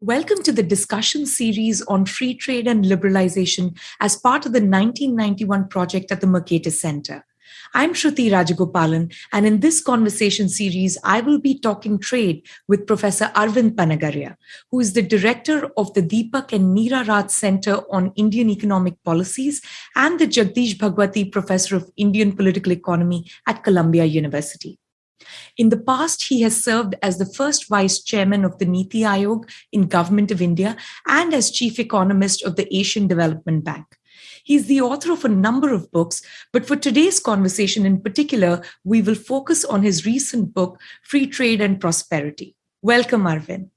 Welcome to the discussion series on free trade and liberalization as part of the 1991 project at the Mercatus Center. I'm Shruti Rajagopalan, and in this conversation series, I will be talking trade with Professor Arvind Panagariya, who is the director of the Deepak and Neera Raj Center on Indian Economic Policies and the Jagdish Bhagwati Professor of Indian Political Economy at Columbia University. In the past, he has served as the first vice chairman of the Niti Aayog in Government of India and as chief economist of the Asian Development Bank. He's the author of a number of books, but for today's conversation in particular, we will focus on his recent book, Free Trade and Prosperity. Welcome, Arvind.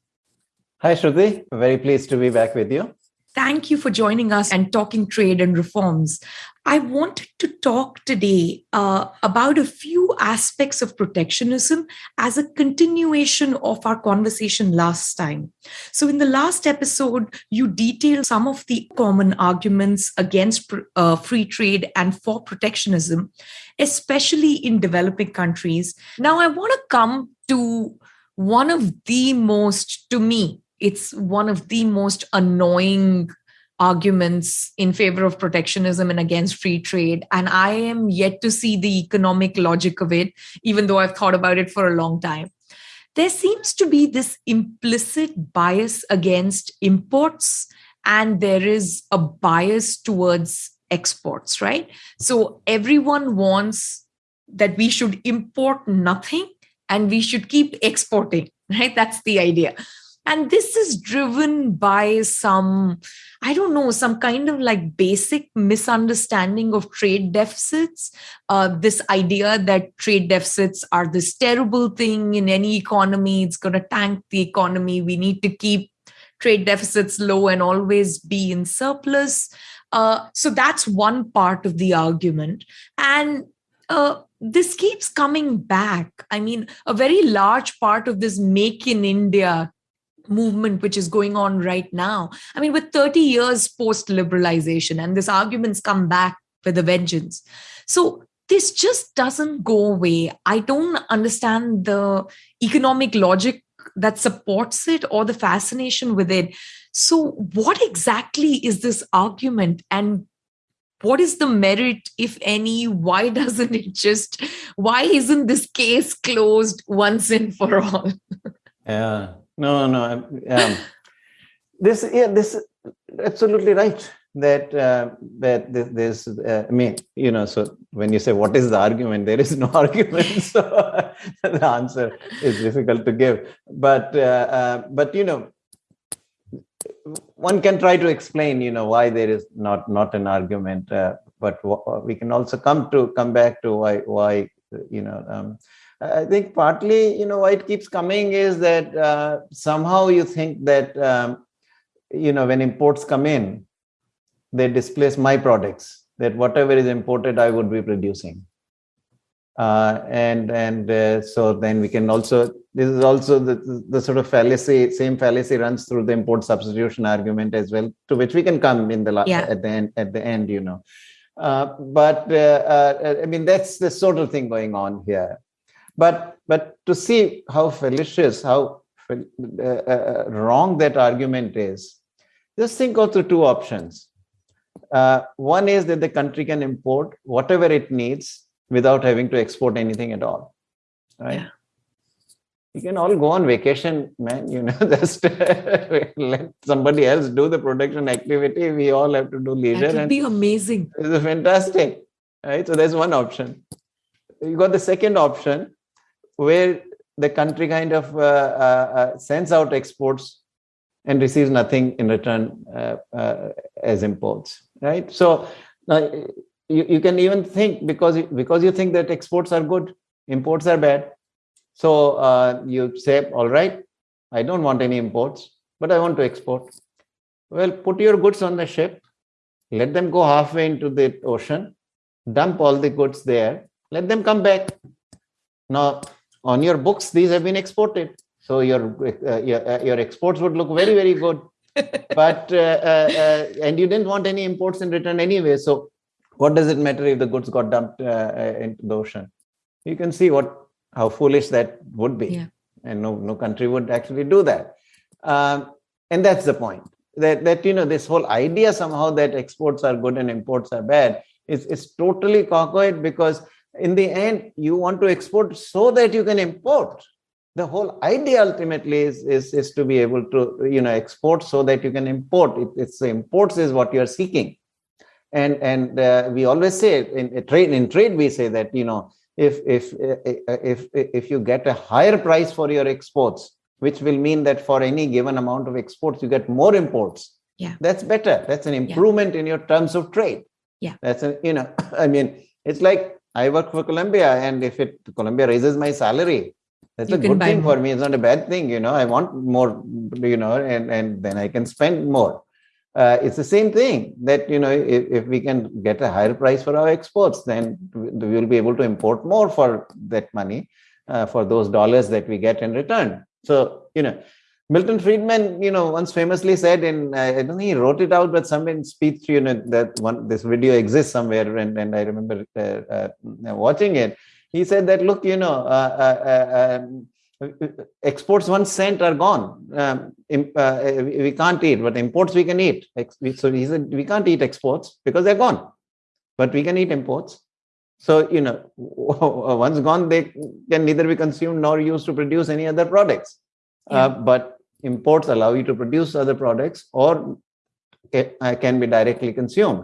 Hi, Shruti. Very pleased to be back with you. Thank you for joining us and talking trade and reforms. I wanted to talk today uh, about a few aspects of protectionism as a continuation of our conversation last time. So, in the last episode, you detailed some of the common arguments against uh, free trade and for protectionism, especially in developing countries. Now, I want to come to one of the most, to me, it's one of the most annoying arguments in favor of protectionism and against free trade. And I am yet to see the economic logic of it, even though I've thought about it for a long time. There seems to be this implicit bias against imports, and there is a bias towards exports, right? So everyone wants that we should import nothing and we should keep exporting, right? That's the idea and this is driven by some i don't know some kind of like basic misunderstanding of trade deficits. Uh, this idea that trade deficits are this terrible thing in any economy. It's going to tank the economy. We need to keep trade deficits low and always be in surplus. Uh, so that's one part of the argument. And uh, this keeps coming back. I mean, a very large part of this make in India movement which is going on right now. I mean, with 30 years post liberalization, and this argument's come back with a vengeance. So this just doesn't go away. I don't understand the economic logic that supports it or the fascination with it. So, what exactly is this argument? And what is the merit, if any? Why doesn't it just, why isn't this case closed once and for all? yeah no, no. Um, this, yeah, this absolutely right. That uh, that this, uh, I mean, you know, so when you say what is the argument, there is no argument. So the answer is difficult to give. But uh, uh, but you know, one can try to explain, you know, why there is not not an argument. Uh, but we can also come to come back to why why you know. Um, I think partly, you know, why it keeps coming is that uh, somehow you think that, um, you know, when imports come in, they displace my products, that whatever is imported, I would be producing. Uh, and and uh, so then we can also, this is also the, the sort of fallacy, same fallacy runs through the import substitution argument as well, to which we can come in the yeah. at the end, at the end, you know. Uh, but uh, uh, I mean, that's the sort of thing going on here. But but to see how fallacious, how uh, uh, wrong that argument is, just think of the two options. Uh, one is that the country can import whatever it needs without having to export anything at all, right? Yeah. You can all go on vacation, man. You know, just let somebody else do the production activity. We all have to do leisure. That would be amazing. It's fantastic, right? So there's one option. You got the second option, where the country kind of uh, uh, uh, sends out exports and receives nothing in return as imports, right? So you, you can even think because because you think that exports are good, imports are bad. So uh, you say, all right, I don't want any imports, but I want to export. Well, put your goods on the ship, let them go halfway into the ocean, dump all the goods there, let them come back. Now, on your books these have been exported. So your uh, your, uh, your exports would look very very good. But uh, uh, uh, and you didn't want any imports in return anyway. So what does it matter if the goods got dumped uh, into the ocean? You can see what how foolish that would be. Yeah. and no no country would actually do that. Um, and that's the point. That that you know this whole idea somehow that exports are good and imports are bad is is totally cockoid because in the end you want to export so that you can import. The whole idea ultimately is, is, is to be able to you know export so that you can import. It, it's imports is what you're seeking. And and uh, we always say in, in trade in trade we say that you know if if if if you get a higher price for your exports which will mean that for any given amount of exports you get more imports. Yeah. That's better. That's an improvement yeah. in your terms of trade. Yeah. That's a you know i mean it's like i work for columbia and if it columbia raises my salary that's you a good thing more. for me. It's not a bad thing you know. I want more you know and and then i can spend more. Uh, it's the same thing that you know if, if we can get a higher price for our exports then we will be able to import more for that money uh, for those dollars that we get in return. So you know milton friedman you know once famously said in uh, i don't think he wrote it out but somewhere in speech you know that one this video exists somewhere and, and i remember uh, uh, watching it he said that look you know uh, um, exports one cent are gone. Um, uh, we can't eat, but imports we can eat. So he said we can't eat exports because they're gone, but we can eat imports. So you know, once gone, they can neither be consumed nor used to produce any other products. Uh, yeah. Uh, but imports allow you to produce other products or uh, can be directly consumed.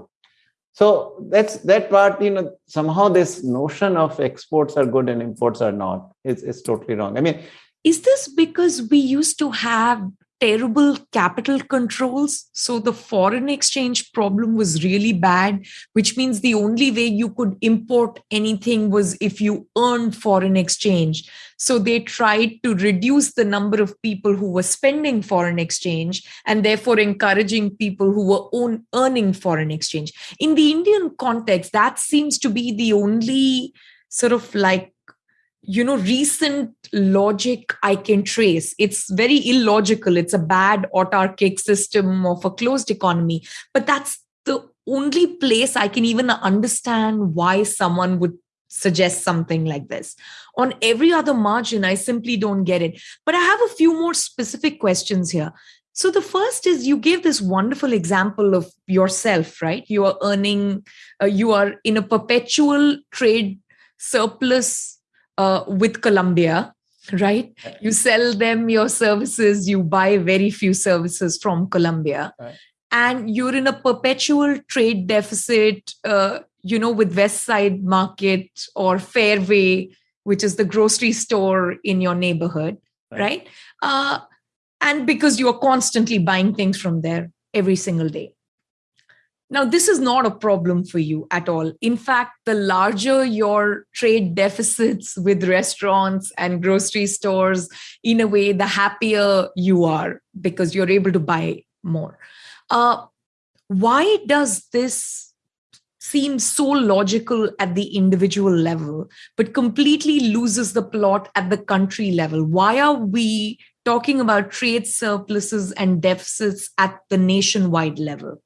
So that's that part, you know, somehow this notion of exports are good and imports are not is, is totally wrong. I mean, is this because we used to have terrible capital controls. So the foreign exchange problem was really bad, which means the only way you could import anything was if you earned foreign exchange. So they tried to reduce the number of people who were spending foreign exchange and therefore encouraging people who were own, earning foreign exchange. In the Indian context, that seems to be the only sort of like you know recent logic i can trace. It's very illogical. It's a bad autarkic system of a closed economy. But that's the only place i can even understand why someone would suggest something like this. On every other margin i simply don't get it. But i have a few more specific questions here. So the first is you gave this wonderful example of yourself right? You are earning uh, you are in a perpetual trade surplus uh, with Columbia, right? You sell them your services, you buy very few services from Columbia. Right. And you're in a perpetual trade deficit, uh, you know, with West Side Market or Fairway, which is the grocery store in your neighborhood, right? right? Uh, and because you are constantly buying things from there every single day. Now, this is not a problem for you at all. In fact, the larger your trade deficits with restaurants and grocery stores, in a way, the happier you are because you're able to buy more. Uh, why does this seem so logical at the individual level, but completely loses the plot at the country level? Why are we talking about trade surpluses and deficits at the nationwide level?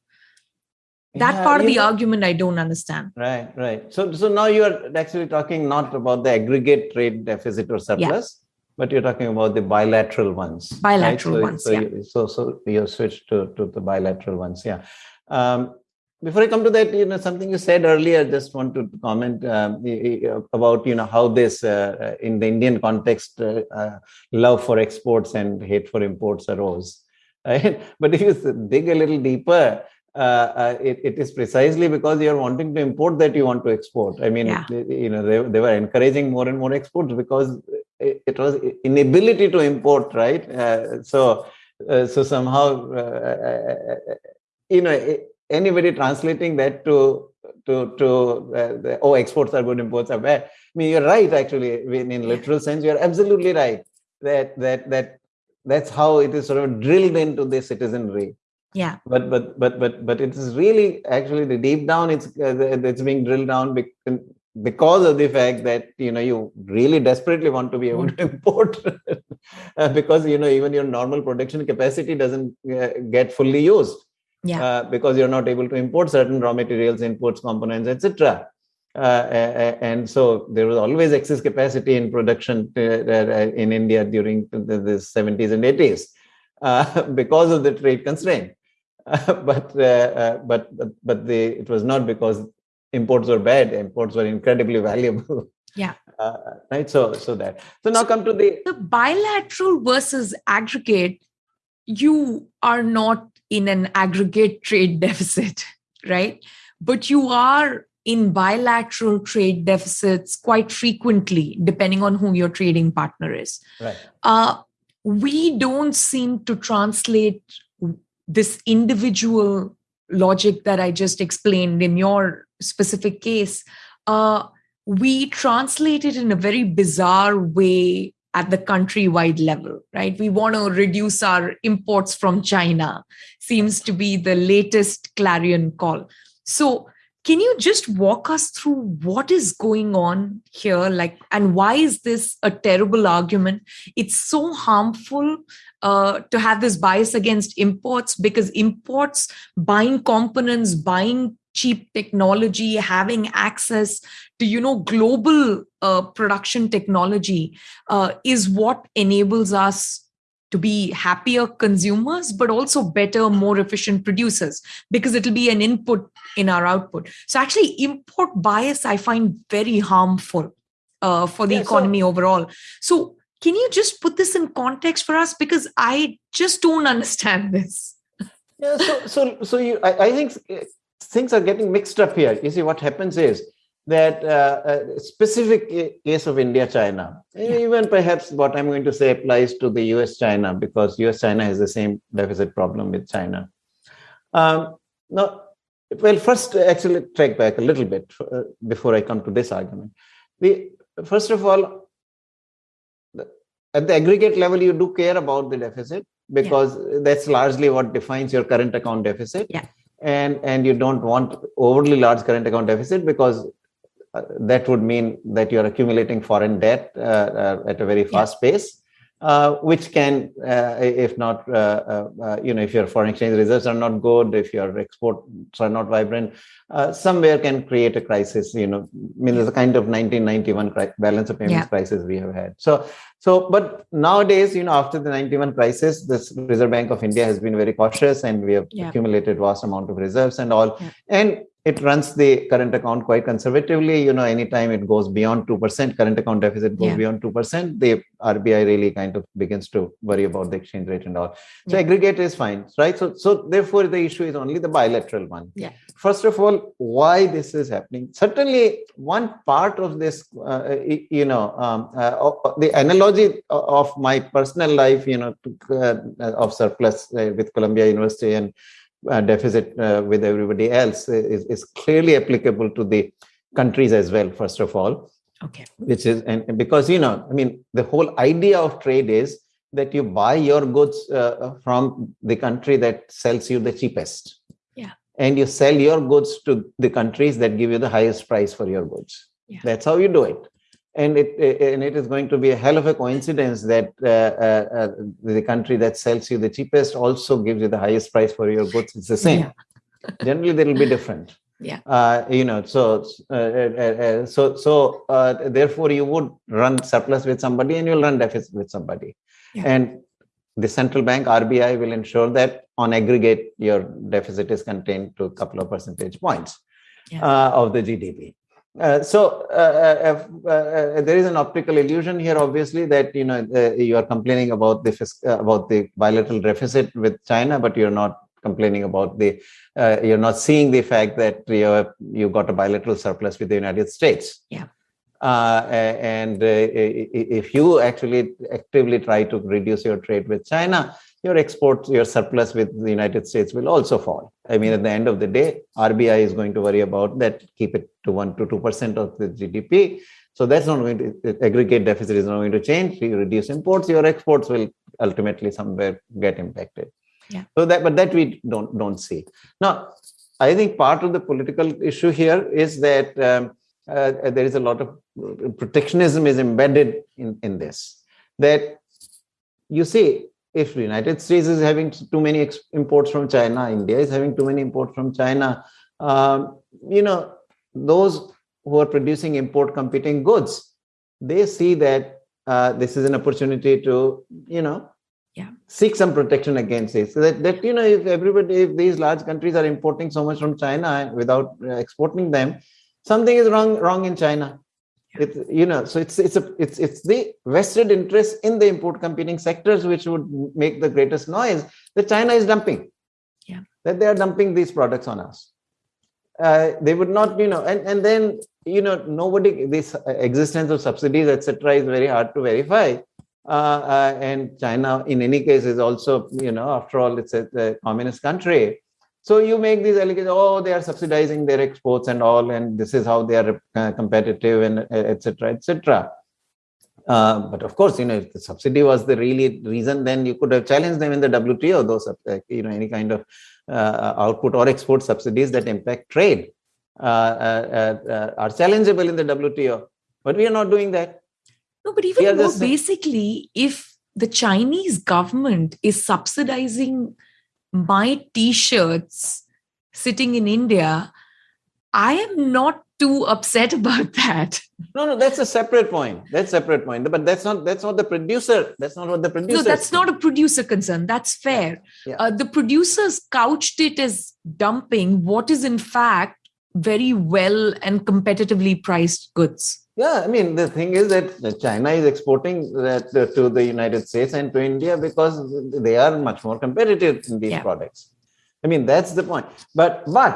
That yeah, part of the know, argument i don't understand right right so so now you're actually talking not about the aggregate trade deficit or surplus yeah. but you're talking about the bilateral ones bilateral right? so, ones so, yeah. you, so so you switched to, to the bilateral ones yeah um, before i come to that you know something you said earlier just want to comment um, about you know how this uh, uh, in the indian context uh, uh, love for exports and hate for imports arose right but if you dig a little deeper uh, uh, it, it is precisely because you're wanting to import that you want to export. I mean, yeah. you know, they, they were encouraging more and more exports because it, it was inability to import, right? Uh, so, uh, so somehow, uh, you know, anybody translating that to to to the, oh, exports are good, imports are bad. I mean, you're right. Actually, in, in literal sense, you're absolutely right. That that that that's how it is sort of drilled into the citizenry yeah. But but but but but it is really actually the deep down it's uh, it's being drilled down because of the fact that you know you really desperately want to be able to import uh, because you know even your normal production capacity doesn't uh, get fully used. Yeah. Uh, because you're not able to import certain raw materials inputs components etc uh, and so there was always excess capacity in production in India during the, the 70s and 80s uh, because of the trade constraint. Uh, but, uh, but but the it was not because imports were bad. Imports were incredibly valuable. Yeah. Uh, right. So so that. So now come to the the bilateral versus aggregate. You are not in an aggregate trade deficit, right? But you are in bilateral trade deficits quite frequently, depending on who your trading partner is. Right. Uh, we don't seem to translate this individual logic that I just explained in your specific case. Uh, we translate it in a very bizarre way at the countrywide level, right? We want to reduce our imports from China, seems to be the latest clarion call. So, can you just walk us through what is going on here like and why is this a terrible argument it's so harmful uh, to have this bias against imports because imports buying components buying cheap technology having access to you know global uh, production technology uh, is what enables us to be happier consumers but also better more efficient producers because it'll be an input in our output. So actually import bias i find very harmful uh, for the yeah, economy so- overall. So can you just put this in context for us because i just don't understand this yeah so so so you I, I think things are getting mixed up here. You see, what happens is that uh, a specific case of India China, yeah. even perhaps what I'm going to say applies to the US China because US China has the same deficit problem with China. Um, now, well, first, actually, track back a little bit uh, before I come to this argument. The, first of all, at the aggregate level, you do care about the deficit because yeah. that's largely what defines your current account deficit. Yeah and and you don't want overly large current account deficit because uh, that would mean that you're accumulating foreign debt uh, uh, at a very fast yeah. pace uh, which can, uh, if not, uh, you know, if your foreign exchange reserves are not good, if your exports are not vibrant, somewhere can create a crisis. You know, I mean, there's a kind of 1991 balance of payments yeah. crisis we have had. So, so, but nowadays, you know, after the 91 crisis, this Reserve Bank of India has been very cautious, and we have yeah. accumulated vast amount of reserves and all, and it runs the current account quite conservatively. You know, anytime it goes beyond 2%, current account deficit goes yeah. beyond 2%, the RBI really kind of begins to worry about the exchange rate and all. So yeah. aggregate is fine, right? So, so therefore the issue is only the bilateral one. Yeah. First of all, why this is happening? Certainly one part of this, uh, you know, um, uh, the analogy of my personal life, you know, to, uh, of surplus uh, with Columbia University and uh, deficit uh, with everybody else is, is clearly applicable to the countries as well first of all. Okay. Which is and because you know i mean the whole idea of trade is that you buy your goods uh, from the country that sells you the cheapest. Yeah. And you sell your goods to the countries that give you the highest price for your goods. Yeah. that's how you do it and it and it is going to be a hell of a coincidence that uh, uh, uh, the country that sells you the cheapest also gives you the highest price for your goods it's the same yeah. generally they will be different yeah uh, you know so uh, uh, so so therefore you would run surplus with somebody and you'll run deficit with somebody yeah. and the central bank rbi will ensure that on aggregate your deficit is contained to a couple of percentage points yeah. of the gdp uh, so uh, uh, uh, there is an optical illusion here, obviously, that you know uh, you are complaining about the about the bilateral deficit with China, but you're not complaining about the you're not seeing the fact that you you got a bilateral surplus with the United States. Yeah. and if you actually actively try to reduce your trade with China, your exports, your surplus with the United States will also fall. I mean, at the end of the day, RBI is going to worry about that, keep it to 1 to 2% of the GDP. So that's not going to, aggregate deficit is not going to change. You reduce imports, your exports will ultimately somewhere get impacted. Yeah. So that, but that we don't, don't see. Now, I think part of the political issue here is that um, uh, there is a lot of protectionism is embedded in, in this. That you see, if the United States is having too many imports from China, India is having too many imports from China, um, you know, those who are producing import competing goods, they see that uh, this is an opportunity to, you know, yeah. seek some protection against it. So that, that you know if everybody if these large countries are importing so much from china without uh, exporting them something is wrong wrong in china it's you know so it's it's a it's it's the vested interest in the import competing sectors which would make the greatest noise that china is dumping. Yeah. That they are dumping these products on us. Uh, they would not you know and and then you know nobody this existence of subsidies etc is very hard to verify. Uh, uh, and China, in any case, is also, you know, after all, it's a, a, communist country. So you make these allegations, oh, they are subsidizing their exports and all, and this is how they are uh, competitive and etc. etc. Uh, but of course, you know, if the subsidy was the really reason, then you could have challenged them in the WTO, those, uh, you know, any kind of uh, output or export subsidies that impact trade are challengeable in the WTO. But we are not doing that no, but even more basically, if the Chinese government is subsidizing my t-shirts sitting in India, I am not too upset about that. No, no, that's a separate point. That's separate point. But that's not that's not the producer. That's not what the producer. No, that's not a producer concern. That's fair. Yeah. Uh, the producers couched it as dumping what is in fact very well and competitively priced goods. Yeah, I mean, the thing is that China is exporting that to the United States and to India because they are much more competitive in these yeah. products. I mean, that's the point. But but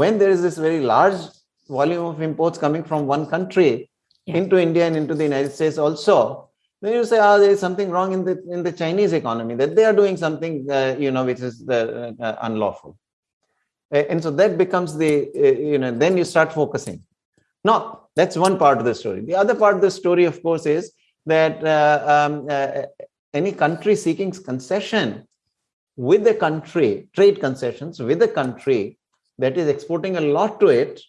when there is this very large volume of imports coming from one country yeah. into India and into the United States also, then you say, ah, oh, there is something wrong in the in the Chinese economy that they are doing something, uh, you know, which is uh, uh, unlawful. And so that becomes the, uh, you know, then you start focusing. Now, that's one part of the story. The other part of the story, of course, is that uh, um, uh, any country seeking concession with the country, trade concessions with a country that is exporting a lot to it,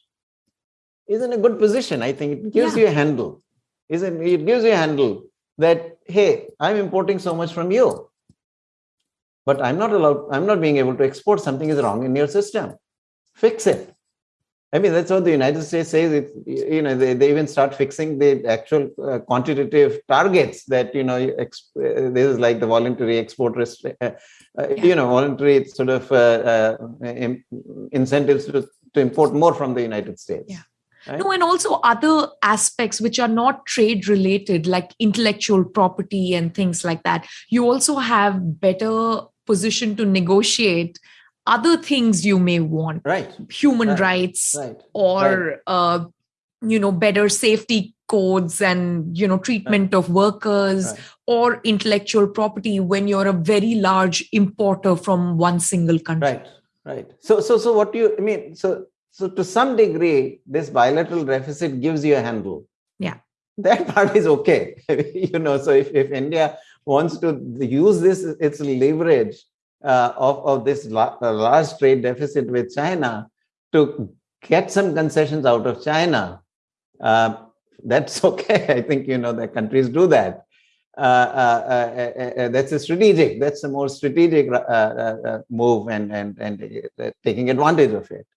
is in a good position. I think it gives yeah. you a handle. Isn't it gives you a handle that hey, I'm importing so much from you, but I'm not allowed. I'm not being able to export. Something is wrong in your system. Fix it. I mean, that's what the United States says. It, you know, they, they even start fixing the actual uh, quantitative targets that, you know, uh, this is like the voluntary export, rest- uh, uh you know, voluntary sort of uh, uh, in- incentives to, to import more from the United States. Yeah. Right? No, and also other aspects which are not trade related, like intellectual property and things like that. You also have better position to negotiate other things you may want. Right. Human right. rights right. or right. Uh, you know better safety codes and you know treatment of workers or intellectual property when you're a very large importer from one single country. Right. Right. So so so what do you i mean so so to some degree this bilateral deficit gives you a handle. Yeah. That part is okay. You know so if, if india wants to use this its leverage uh, of, of this uh, large trade deficit with China to get some concessions out of China, uh, that's okay. I think you know the countries do that. Uh, uh, uh, that's a strategic. That's a more strategic move and and and taking advantage of it.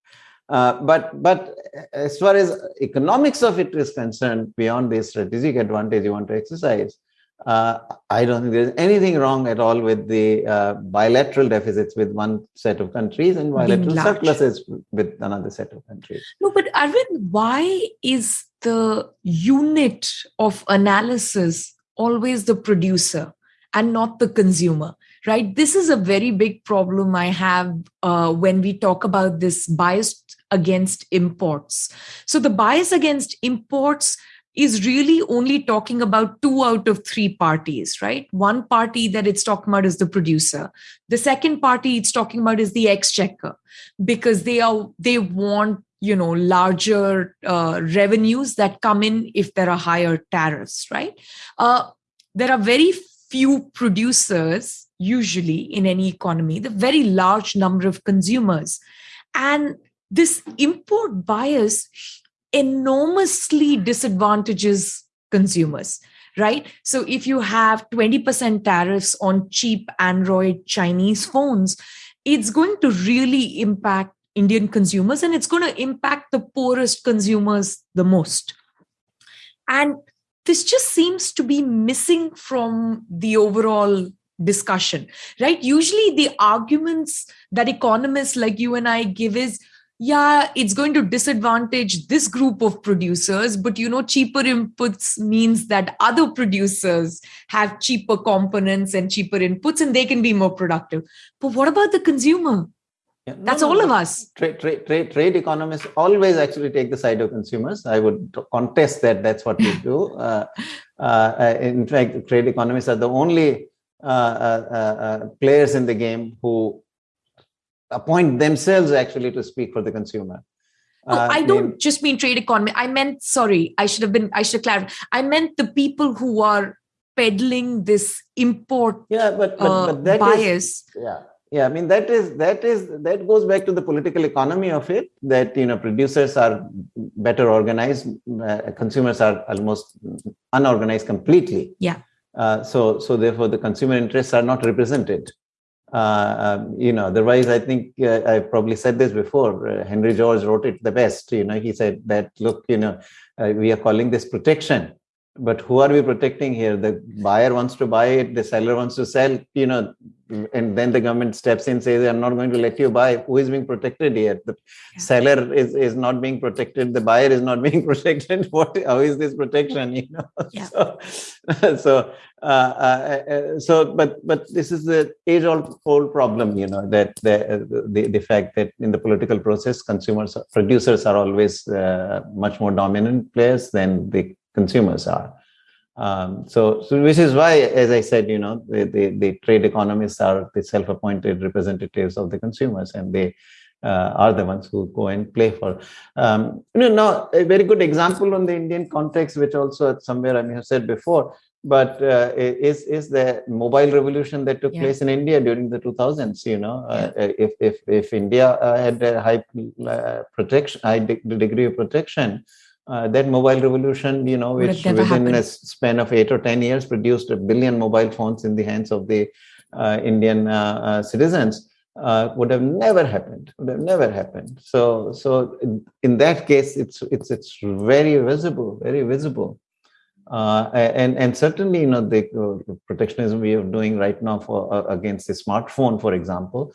but but as far as economics of it is concerned, beyond the strategic advantage you want to exercise, uh, I don't think there's anything wrong at all with the uh, bilateral deficits with one set of countries and bilateral surpluses with another set of countries. No, but Arvind, why is the unit of analysis always the producer and not the consumer? Right? This is a very big problem I have uh, when we talk about this bias against imports. So the bias against imports is really only talking about two out of three parties, right? One party that it's talking about is the producer. The second party it's talking about is the exchequer because they are they want you know larger uh, revenues that come in if there are higher tariffs, right? Uh, there are very few producers usually in any economy, the very large number of consumers, and this import bias enormously disadvantages consumers right so if you have 20% tariffs on cheap android chinese phones it's going to really impact indian consumers and it's going to impact the poorest consumers the most and this just seems to be missing from the overall discussion, right? Usually, the arguments that economists like you and I give is yeah, it's going to disadvantage this group of producers, but you know, cheaper inputs means that other producers have cheaper components and cheaper inputs and they can be more productive. But what about the consumer? Yeah, no, That's no, all no. of us. Trade, trade, trade, trade economists always actually take the side of consumers. I would contest that that's what we do. Uh, uh, in fact, trade economists are the only uh, uh, uh, players in the game who appoint themselves actually to speak for the consumer. Oh, uh, I don't mean, just mean trade economy. I meant, sorry, I should have been, I should clarify. I meant the people who are peddling this import yeah, but, but, uh, but that bias. Is, yeah. Yeah, I mean that is that is that goes back to the political economy of it. That you know producers are better organized, uh, consumers are almost unorganized completely. Yeah. Uh, so so therefore the consumer interests are not represented um, you know, otherwise, I think uh, I probably said this before. Uh, Henry George wrote it the best. You know, he said that, look, you know, uh, we are calling this protection, but who are we protecting here? The buyer wants to buy it, the seller wants to sell. You know, and then the government steps in says i'm not going to let you buy. Who is being protected here? The yeah. seller is is not being protected. The buyer is not being protected. What how is this protection you know? Yeah. so so uh, uh, uh, so but but this is the age old old problem you know that the, the the fact that in the political process consumers producers are always uh, much more dominant players than the consumers are um, so, so which is why, as I said, you know, the, the, the trade economists are the self-appointed representatives of the consumers, and they uh, are the ones who go and play for. Um, you know, now a very good example on the Indian context, which also somewhere I may have said before, but uh, is is the mobile revolution that took yeah. place in India during the 2000s. You know, uh, yeah. uh, if if if India uh, had a high uh, protection, high de- degree of protection uh, that mobile revolution, you know, which within happened. a span of eight or 10 years produced a billion mobile phones in the hands of the uh, Indian uh, uh citizens, uh, would have never happened, would have never happened. So, so in, that case, it's, it's, it's very visible, very visible. Uh, and and certainly you know the protectionism we are doing right now for against the smartphone for example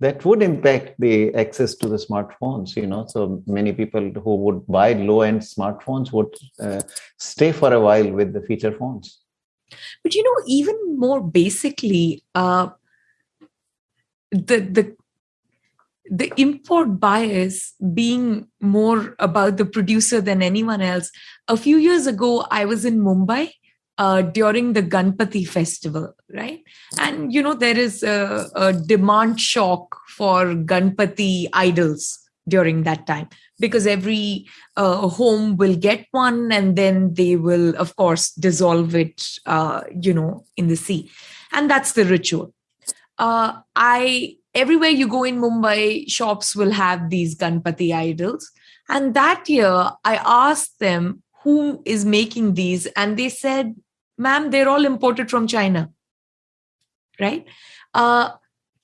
that would impact the access to the smartphones you know. So many people who would buy low end smartphones would uh, stay for a while with the feature phones. But you know even more basically uh, the the the import bias being more about the producer than anyone else. A few years ago i was in mumbai uh, during the Ganpati festival, right? And you know there is a, a demand shock for Ganpati idols during that time because every uh, home will get one and then they will of course dissolve it uh, you know in the sea. And that's the ritual. Uh, i everywhere you go in mumbai shops will have these ganpati idols. And that year i asked them who is making these and they said ma'am, they're all imported from China. Right? Uh,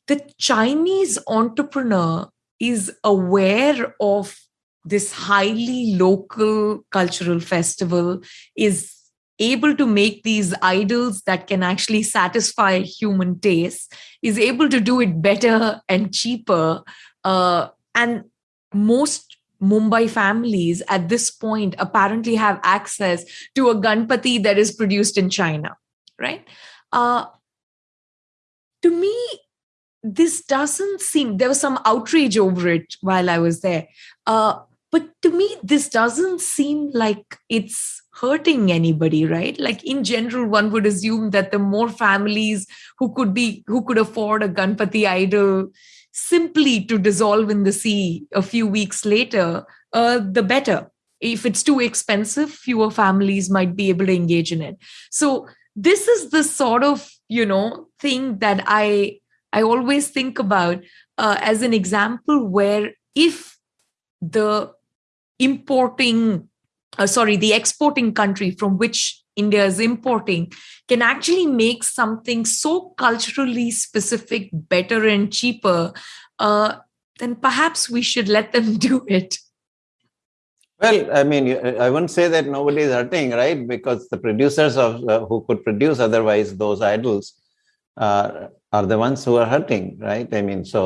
the Chinese entrepreneur is aware of this highly local cultural festival, is able to make these idols that can actually satisfy human taste, is able to do it better and cheaper. Uh, and most Mumbai families at this point apparently have access to a Ganpati that is produced in China, right? Uh, to me, this doesn't seem, there was some outrage over it while I was there. Uh, but to me, this doesn't seem like it's hurting anybody, right? Like in general, one would assume that the more families who could be, who could afford a Ganpati idol, simply to dissolve in the sea a few weeks later, uh, the better. If it's too expensive, fewer families might be able to engage in it. So this is the sort of you know thing that I I always think about uh, as an example where if the importing uh, sorry the exporting country from which India is importing can actually make something so culturally specific better and cheaper, uh, then perhaps we should let them do it. Well, I mean, I wouldn't say that nobody is hurting, right? Because the producers of uh, who could produce otherwise those idols uh, are the ones who are hurting, right? I mean, so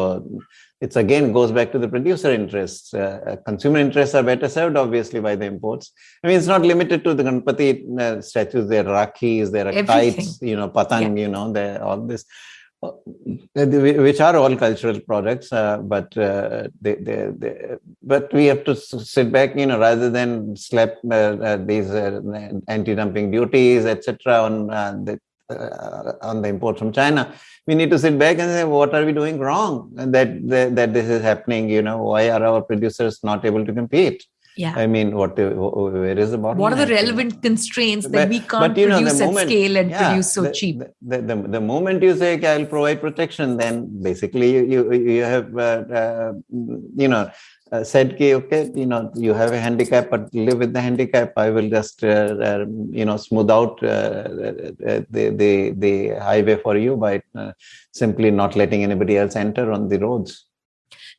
it's again goes back to the producer interests. Uh, uh, consumer interests are better served, obviously, by the imports. I mean, it's not limited to the Ganpati uh, statues. There are rakhis, there are Everything. kites, you know, patang, yeah. you know, there all this, uh, which are all cultural products. Uh, but uh, they, they, they, but we have to sit back, you know, rather than slap these anti-dumping duties, etc., on the uh, on the import from China, we need to sit back and say, what are we doing wrong that, that, that this is happening? You know, why are our producers not able to compete? Yeah. I mean, what where is the bottom? What are the relevant constraints that but, we can't but, you know, produce moment, at scale and yeah, produce so the, cheap? The, the, the, moment you say, okay, I'll provide protection, then basically you you, you have uh, uh, you know uh, said, okay, okay, you know, you have a handicap, but live with the handicap. I will just, uh, uh, you know, smooth out uh, uh, the, the, the highway for you by simply not letting anybody else enter on the roads.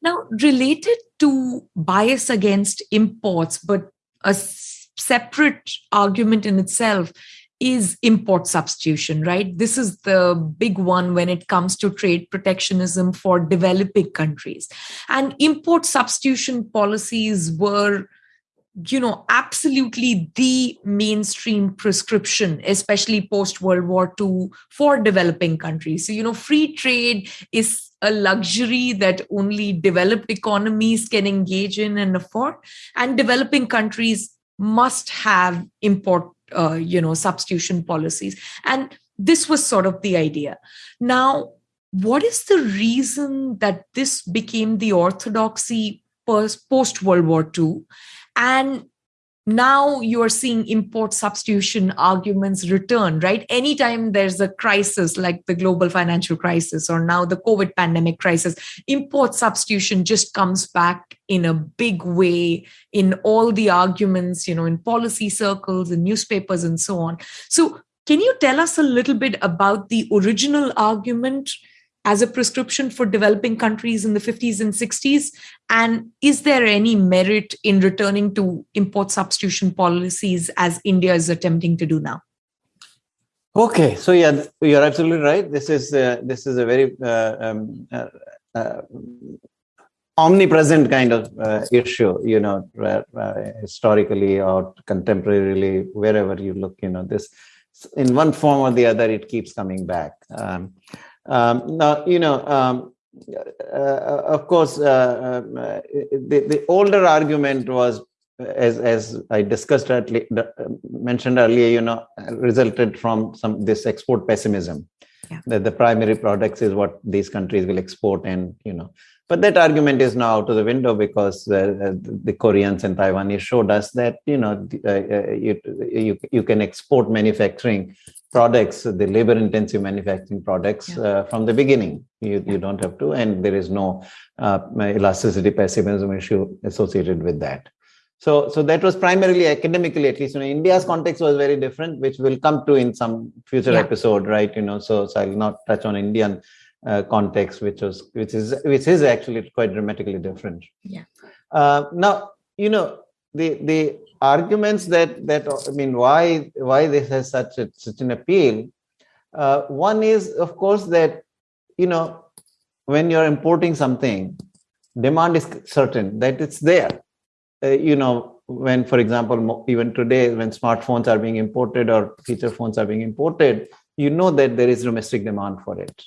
Now, related to bias against imports, but a separate argument in itself is import substitution, right? This is the big one when it comes to trade protectionism for developing countries. And import substitution policies were you know absolutely the mainstream prescription especially post world war ii for developing countries so you know free trade is a luxury that only developed economies can engage in and afford and developing countries must have import uh, you know substitution policies. And this was sort of the idea. Now what is the reason that this became the orthodoxy post world war ii and now you're seeing import substitution arguments return right? Anytime there's a crisis like the global financial crisis or now the covid pandemic crisis import substitution just comes back in a big way in all the arguments you know in policy circles in newspapers and so on. So can you tell us a little bit about the original argument as a prescription for developing countries in the 50s and 60s? And is there any merit in returning to import substitution policies as India is attempting to do now? Okay, so yeah, you're absolutely right. This is uh, this is a very uh, um, uh, uh omnipresent kind of uh, issue, you know, uh, historically or contemporarily, wherever you look, you know, this in one form or the other, it keeps coming back. Um, um, now, you know, um, uh, of course, uh, um, uh, the, the older argument was, as as I discussed earlier, mentioned earlier, you know, resulted from some this export pessimism. Yeah. That the primary products is what these countries will export, and you know, but that argument is now out of the window because uh, the Koreans and Taiwanese showed us that you know uh, you, you you can export manufacturing products, the labor intensive manufacturing products yeah. uh, from the beginning. You, yeah. you don't have to, and there is no uh, elasticity pessimism issue associated with that. So, so that was primarily academically, at least in India's context was very different, which we'll come to in some future yeah. episode, right? You know, so, so I'll not touch on Indian uh, context, which was which is which is actually quite dramatically different. Yeah. Uh, now, you know, the the arguments that that I mean, why why this has such a, such an appeal? Uh, one is, of course, that you know when you're importing something, demand is certain that it's there. Uh, you know, when, for example, even today, when smartphones are being imported or feature phones are being imported, you know that there is domestic demand for it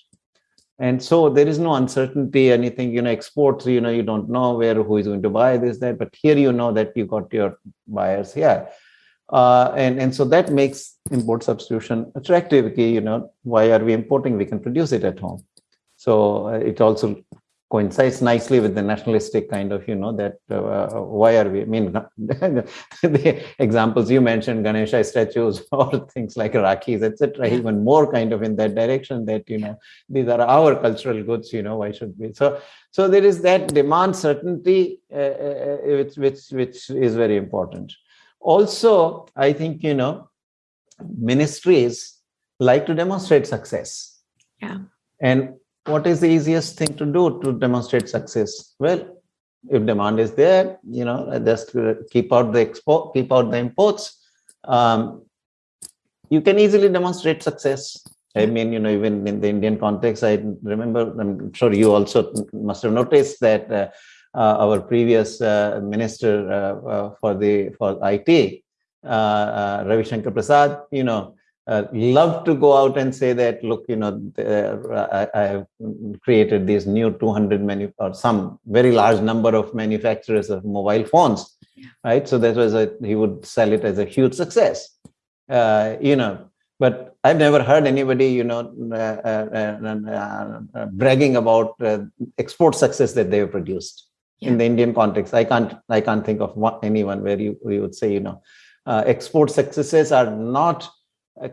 and so there is no uncertainty anything you know exports you know you don't know where who is going to buy this that but here you know that you got your buyers here. Uh, and and so that makes import substitution attractive you know why are we importing? We can produce it at home. So uh, it also coincides nicely with the nationalistic kind of, you know, that uh, why are we, I mean, the examples you mentioned, Ganesha statues or things like Rakhis, etc., even more kind of in that direction that, you know, these are our cultural goods, you know, why should we? So, so there is that demand certainty, uh, uh, which, which, which is very important. Also, I think, you know, ministries like to demonstrate success. Yeah. And what is the easiest thing to do to demonstrate success? Well, if demand is there, you know, just keep out the export, keep out the imports. Um, you can easily demonstrate success. I mean, you know, even in the Indian context, I remember, I'm sure you also must have noticed that uh, uh, our previous uh, minister uh, uh, for the for IT, uh, Ravi Shankar Prasad, you know, uh, love to go out and say that look you know uh, I, I, have created these new 200 manu or some very large number of manufacturers of mobile phones yeah. right so that was a he would sell it as a huge success uh, you know but i've never heard anybody you know uh, uh, bragging about export success that they have produced yeah. in the indian context i can't i can't think of one, anyone where you, you would say you know export successes are not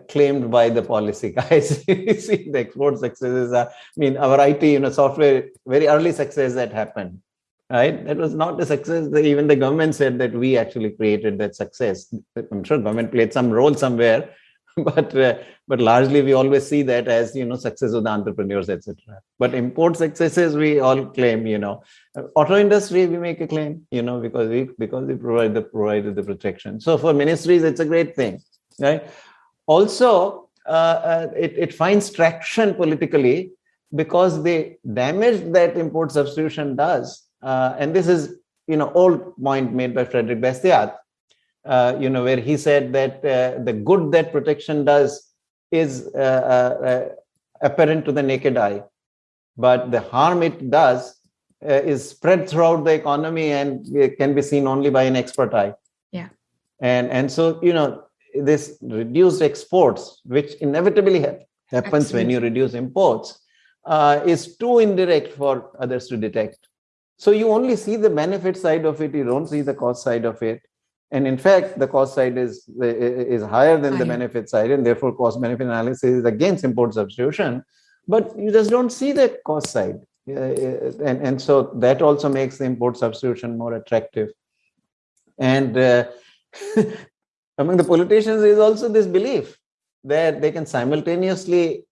claimed by the policy guys. you see, the export successes are, I mean, our IT, you know, software, very early success that happened, right? That was not a success. Even the government said that we actually created that success. I'm sure government played some role somewhere, but uh, but largely we always see that as you know success of the entrepreneurs, etc. But import successes we all claim, you know, auto industry we make a claim, you know, because we because we provide the provided the protection. So for ministries, it's a great thing, right? Also uh, uh, it, it finds traction politically because the damage that import substitution does, uh, and this is you know old point made by Frederick Bastiat, uh, you know where he said that uh, the good that protection does is uh, apparent to the naked eye, but the harm it does is spread throughout the economy and can be seen only by an expert eye. Yeah, and and so you know this reduced exports, which inevitably ha happens Absolutely. when you reduce imports, uh, is too indirect for others to detect. So you only see the benefit side of it, you don't see the cost side of it. And in fact, the cost side is, is higher than higher. the benefit side, and therefore cost benefit analysis is against import substitution. But you just don't see the cost side. Uh, and, and so that also makes the import substitution more attractive. And uh, among the politicians is also this belief that they can simultaneously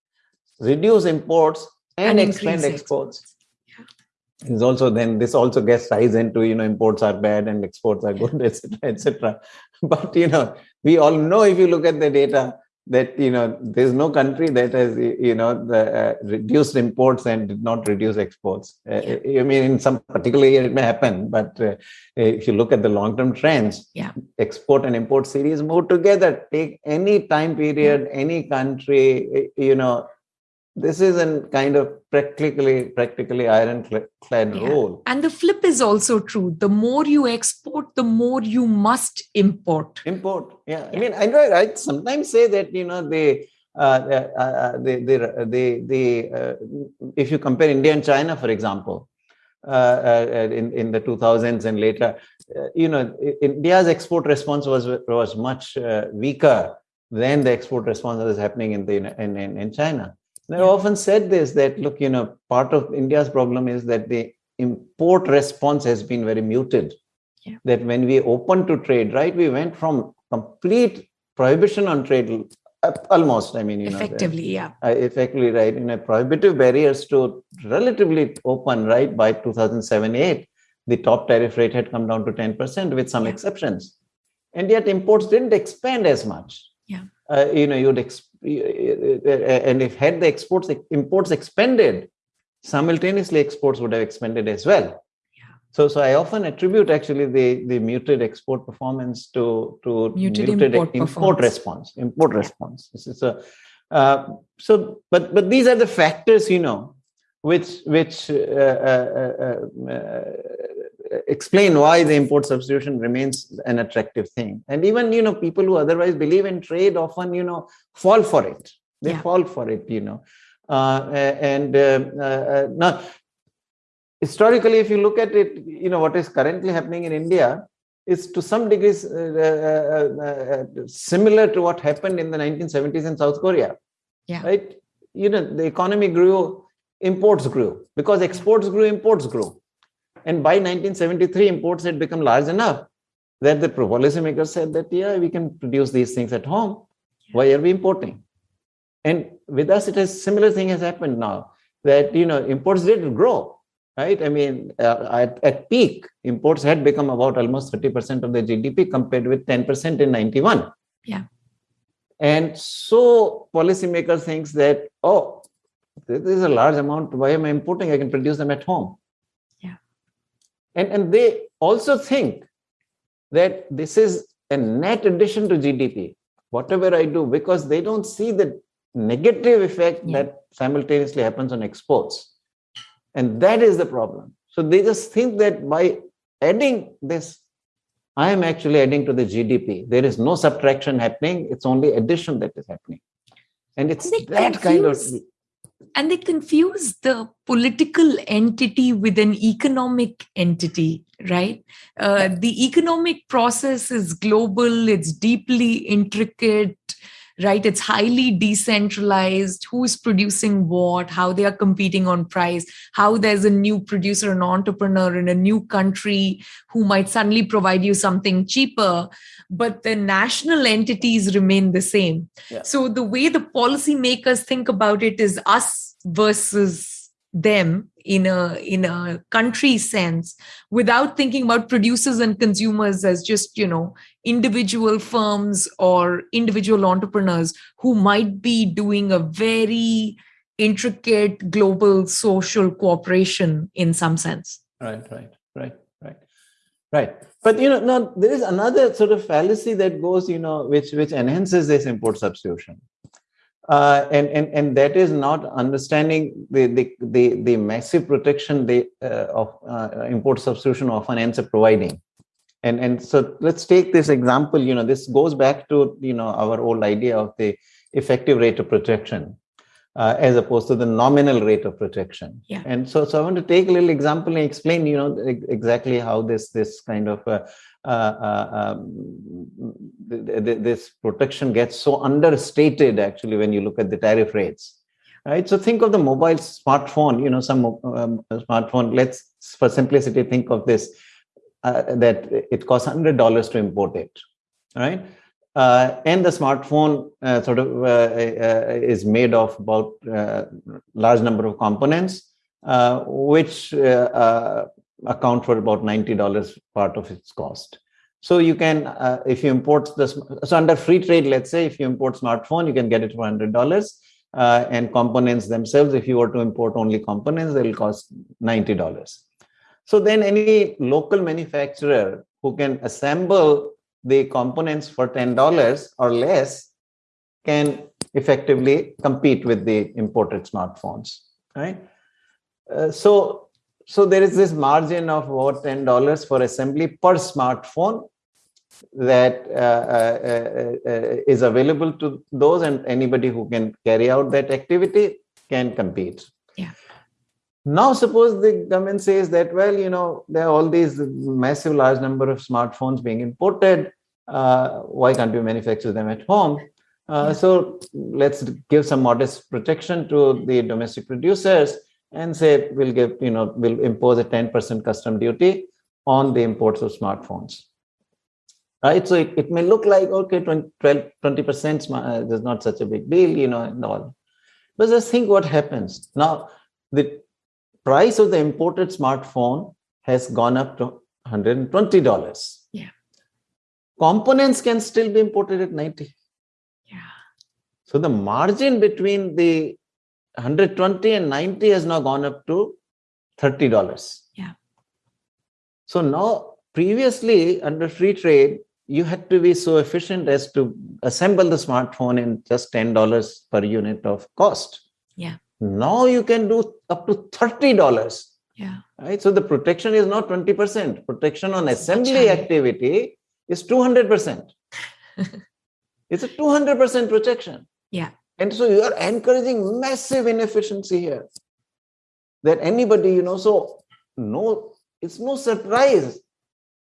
reduce imports and, and expand exports. Yeah. Is also then this also gets ties into you know imports are bad and exports are good, etc., etc. But you know we all know if you look at the data that you know there's no country that has you know the, uh, reduced imports and did not reduce exports. Uh, i mean in some particular year it may happen but uh, if you look at the long term trends yeah. export and import series move together. Take any time period yeah. any country you know this is a kind of practically practically ironclad yeah. rule and the flip is also true the more you export the more you must import import yeah, yeah. i mean i i sometimes say that you know they uh, uh, uh they, they, they, they uh, if you compare India and China, for example, uh, uh, in, in the 2000s and later, you know, India's export response was was much weaker than the export response that was happening in the in, in, in China. I often said this that look, you know, part of India's problem is that the import response has been very muted. Yeah. That when we opened to trade, right, we went from complete prohibition on trade, almost. I mean, you effectively, know, yeah, uh, effectively, right, in a prohibitive barriers to relatively open, right, by 2007-8, the top tariff rate had come down to 10% with some yeah. exceptions, and yet imports didn't expand as much. Yeah, uh, you know, you'd expect and if had the exports imports expanded simultaneously exports would have expanded as well. So so i often attribute actually the the muted export performance to to muted, muted import, import response import yeah. response. This is a uh, so but but these are the factors you know which which uh, uh, uh, uh explain why the import substitution remains an attractive thing. And even you know people who otherwise believe in trade often you know fall for it. They yeah. fall for it you know. Uh, and uh, uh, now historically if you look at it you know what is currently happening in india is to some degree uh, uh, uh, similar to what happened in the 1970s in south korea. Yeah. Right? You know the economy grew imports grew. Because exports grew imports grew and by 1973, imports had become large enough that the policymakers said that, yeah, we can produce these things at home. Why are we importing? And with us, it has similar thing has happened now that, you know, imports did grow, right? I mean, uh, at, at peak, imports had become about almost 30% of the GDP compared with 10% in 91. Yeah. And so policymakers thinks that, oh, this is a large amount. Why am I importing? I can produce them at home. And, and they also think that this is a net addition to GDP, whatever I do, because they don't see the negative effect yeah. that simultaneously happens on exports. And that is the problem. So they just think that by adding this, I am actually adding to the GDP. There is no subtraction happening, it's only addition that is happening. And it's and that confuse, kind of. And they confuse the political entity with an economic entity, right? Uh, the economic process is global, it's deeply intricate right? It's highly decentralized, who's producing what, how they are competing on price, how there's a new producer, an entrepreneur in a new country who might suddenly provide you something cheaper, but the national entities remain the same. Yeah. So the way the policymakers think about it is us versus them in a in a country sense without thinking about producers and consumers as just you know individual firms or individual entrepreneurs who might be doing a very intricate global social cooperation in some sense. Right right right right right. But you know now there is another sort of fallacy that goes you know which which enhances this import substitution uh, and, and and that is not understanding the the the, the massive protection they uh, of uh, import substitution often ends up providing and and so let's take this example you know this goes back to you know our old idea of the effective rate of protection uh, as opposed to the nominal rate of protection yeah. and so so i want to take a little example and explain you know exactly how this this kind of uh, uh, um, this protection gets so understated actually when you look at the tariff rates. Right? So think of the mobile smartphone you know some um, smartphone let's for simplicity think of this uh, that it costs $100 to import it right? Uh, and the smartphone uh, sort of uh, is made of about large number of components which account for about $90 part of its cost. So you can, uh, if you import this, so under free trade, let's say if you import smartphone, you can get it for $100 uh, and components themselves, if you were to import only components, they'll cost $90. So then any local manufacturer who can assemble the components for $10 or less can effectively compete with the imported smartphones, right? Uh, so so there is this margin of about $10 for assembly per smartphone that uh, uh, uh, uh, is available to those and anybody who can carry out that activity can compete. Yeah. Now, suppose the government says that, well, you know, there are all these massive large number of smartphones being imported. Uh, why can't we manufacture them at home? Uh, yeah. So let's give some modest protection to the domestic producers and say we'll give, you know, we'll impose a 10% custom duty on the imports of smartphones. Right. So it, it may look like, okay, 20, 12, 20% uh, is not such a big deal, you know, and all. But just think what happens. Now, the price of the imported smartphone has gone up to $120. Yeah. Components can still be imported at 90. Yeah. So the margin between the 120 and 90 has now gone up to $30. Yeah. So now, previously under free trade, you had to be so efficient as to assemble the smartphone in just $10 per unit of cost. Yeah. Now you can do up to $30. Yeah. Right. So the protection is not 20%. Protection on assembly activity is 200%. it's a 200% protection. Yeah. And so you are encouraging massive inefficiency here. That anybody, you know, so no, it's no surprise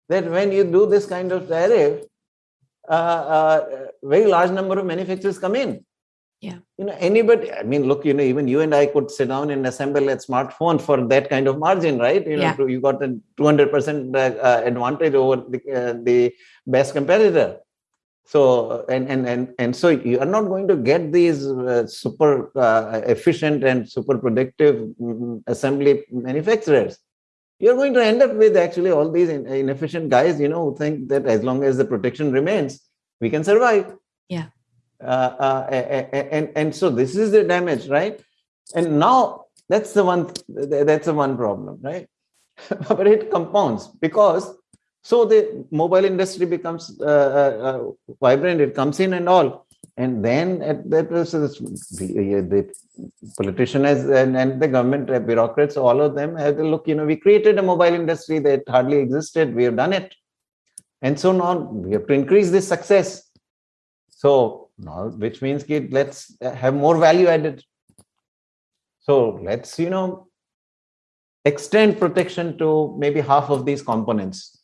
that when you do this kind of tariff, uh, uh, very large number of manufacturers come in. Yeah. You know, anybody, I mean, look, you know, even you and I could sit down and assemble a smartphone for that kind of margin, right? You know, yeah. you got a 200% uh, advantage over the, uh, the best competitor so and and and and so you are not going to get these uh, super uh, efficient and super productive mm, assembly manufacturers you're going to end up with actually all these inefficient guys you know who think that as long as the protection remains we can survive yeah Uh, uh, and, and so this is the damage, right? And now that's the one that's the one problem, right? but it compounds because so the mobile industry becomes uh, uh, uh, vibrant, it comes in and all. And then at that was the politician has, and, and the government bureaucrats, all of them have to look, you know, we created a mobile industry that hardly existed. We have done it. And so now we have to increase this success. So now, which means let's have more value added. So let's, you know, extend protection to maybe half of these components.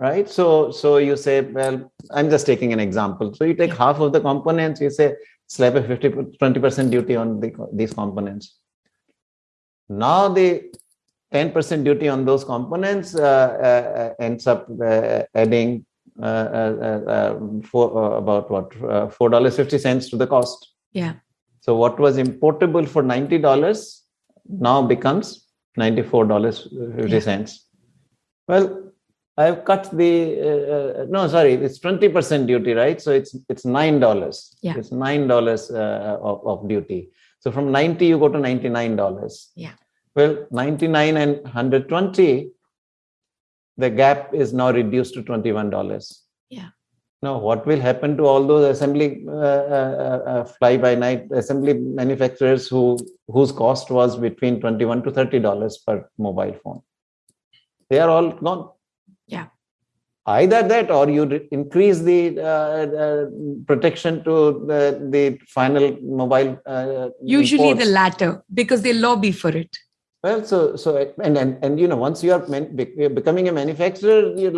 Yeah. Right. So, so you say, well, I'm just taking an example. So you take half of the components, you say, slap a 50, 20% duty on the, these components. Now the 10% duty on those components uh, uh, ends up uh, adding uh, uh, uh, for about what four dollars fifty cents to the cost. Yeah. So what was importable for ninety dollars now becomes ninety four dollars fifty cents. Well, I've cut the no, sorry, it's twenty percent duty, right? So it's it's nine dollars. Yeah. It's nine dollars of, of duty. So from ninety you go to ninety nine dollars. Yeah. Well, ninety nine and hundred twenty the gap is now reduced to $21. Yeah. Now, what will happen to all those assembly uh, uh, uh, fly by night assembly manufacturers who whose cost was between 21 to 30 dollars per mobile phone? They are all gone. Yeah. Either that, or you increase the uh, uh, protection to the, the final mobile. Uh, Usually, imports. the latter because they lobby for it. Well, so so and and, and you know once you are becoming a manufacturer, you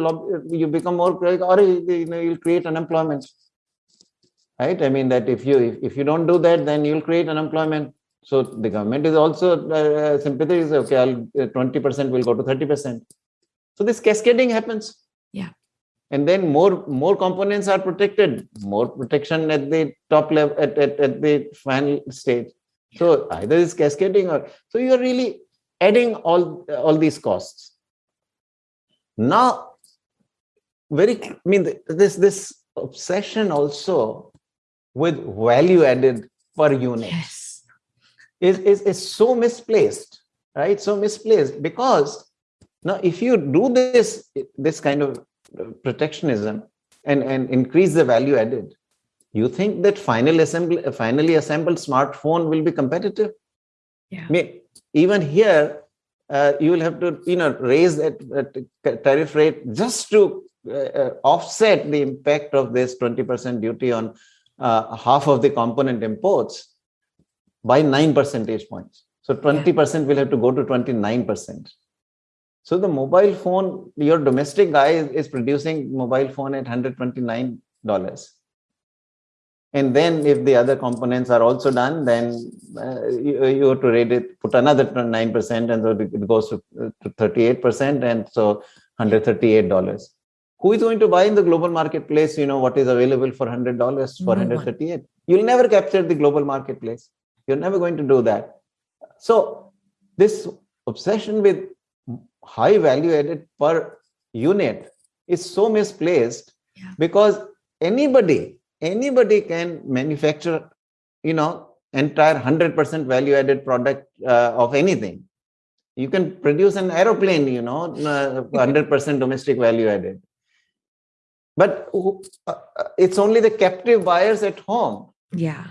you become more or you know you'll create unemployment, right? I mean that if you if, if you don't do that, then you'll create unemployment. So the government is also uh, sympathetic. Okay, I'll uh, twenty percent will go to thirty percent. So this cascading happens. Yeah. And then more more components are protected, more protection at the top level at, at, at the final stage. Yeah. So either it's cascading or so you're really adding all all these costs now very i mean this this obsession also with value added per unit yes. is, is is so misplaced right so misplaced because now if you do this this kind of protectionism and and increase the value added you think that final assembly finally assembled smartphone will be competitive yeah. I mean, even here, uh, you will have to, you know, raise that, tariff rate just to uh, uh offset the impact of this 20% duty on uh, half of the component imports by nine percentage points. So 20% yeah. will have to go to 29%. So the mobile phone, your domestic guy is, is producing mobile phone at $129 and then if the other components are also done then uh, you, you, have to rate it put another 9% and so it goes to, to 38% and so $138 who is going to buy in the global marketplace you know what is available for $100 for no 138 one. you'll never capture the global marketplace. You're never going to do that. So this obsession with high value added per unit is so misplaced yeah. because anybody anybody can manufacture you know entire 100% value added product uh, of anything. You can produce an aeroplane you know 100% uh, domestic value added. But uh, it's only the captive buyers at home yeah.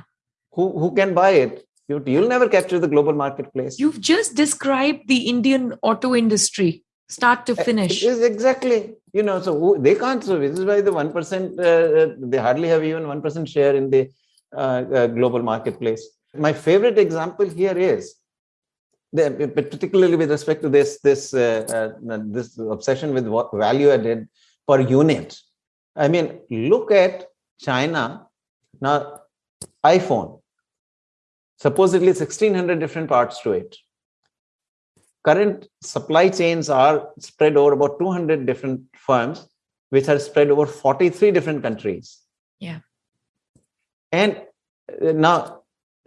who, who can buy it you'll never capture the global marketplace. You've just described the indian auto industry start to finish. it is exactly. You know so they can't so this is why the 1% uh, uh, they hardly have even 1% share in the uh, uh, global marketplace. My favorite example here is the, particularly with respect to this this uh, uh, this obsession with what value added per unit. I mean look at china now iphone supposedly 1600 different parts to it current supply chains are spread over about 200 different firms, which are spread over 43 different countries. Yeah. And uh, now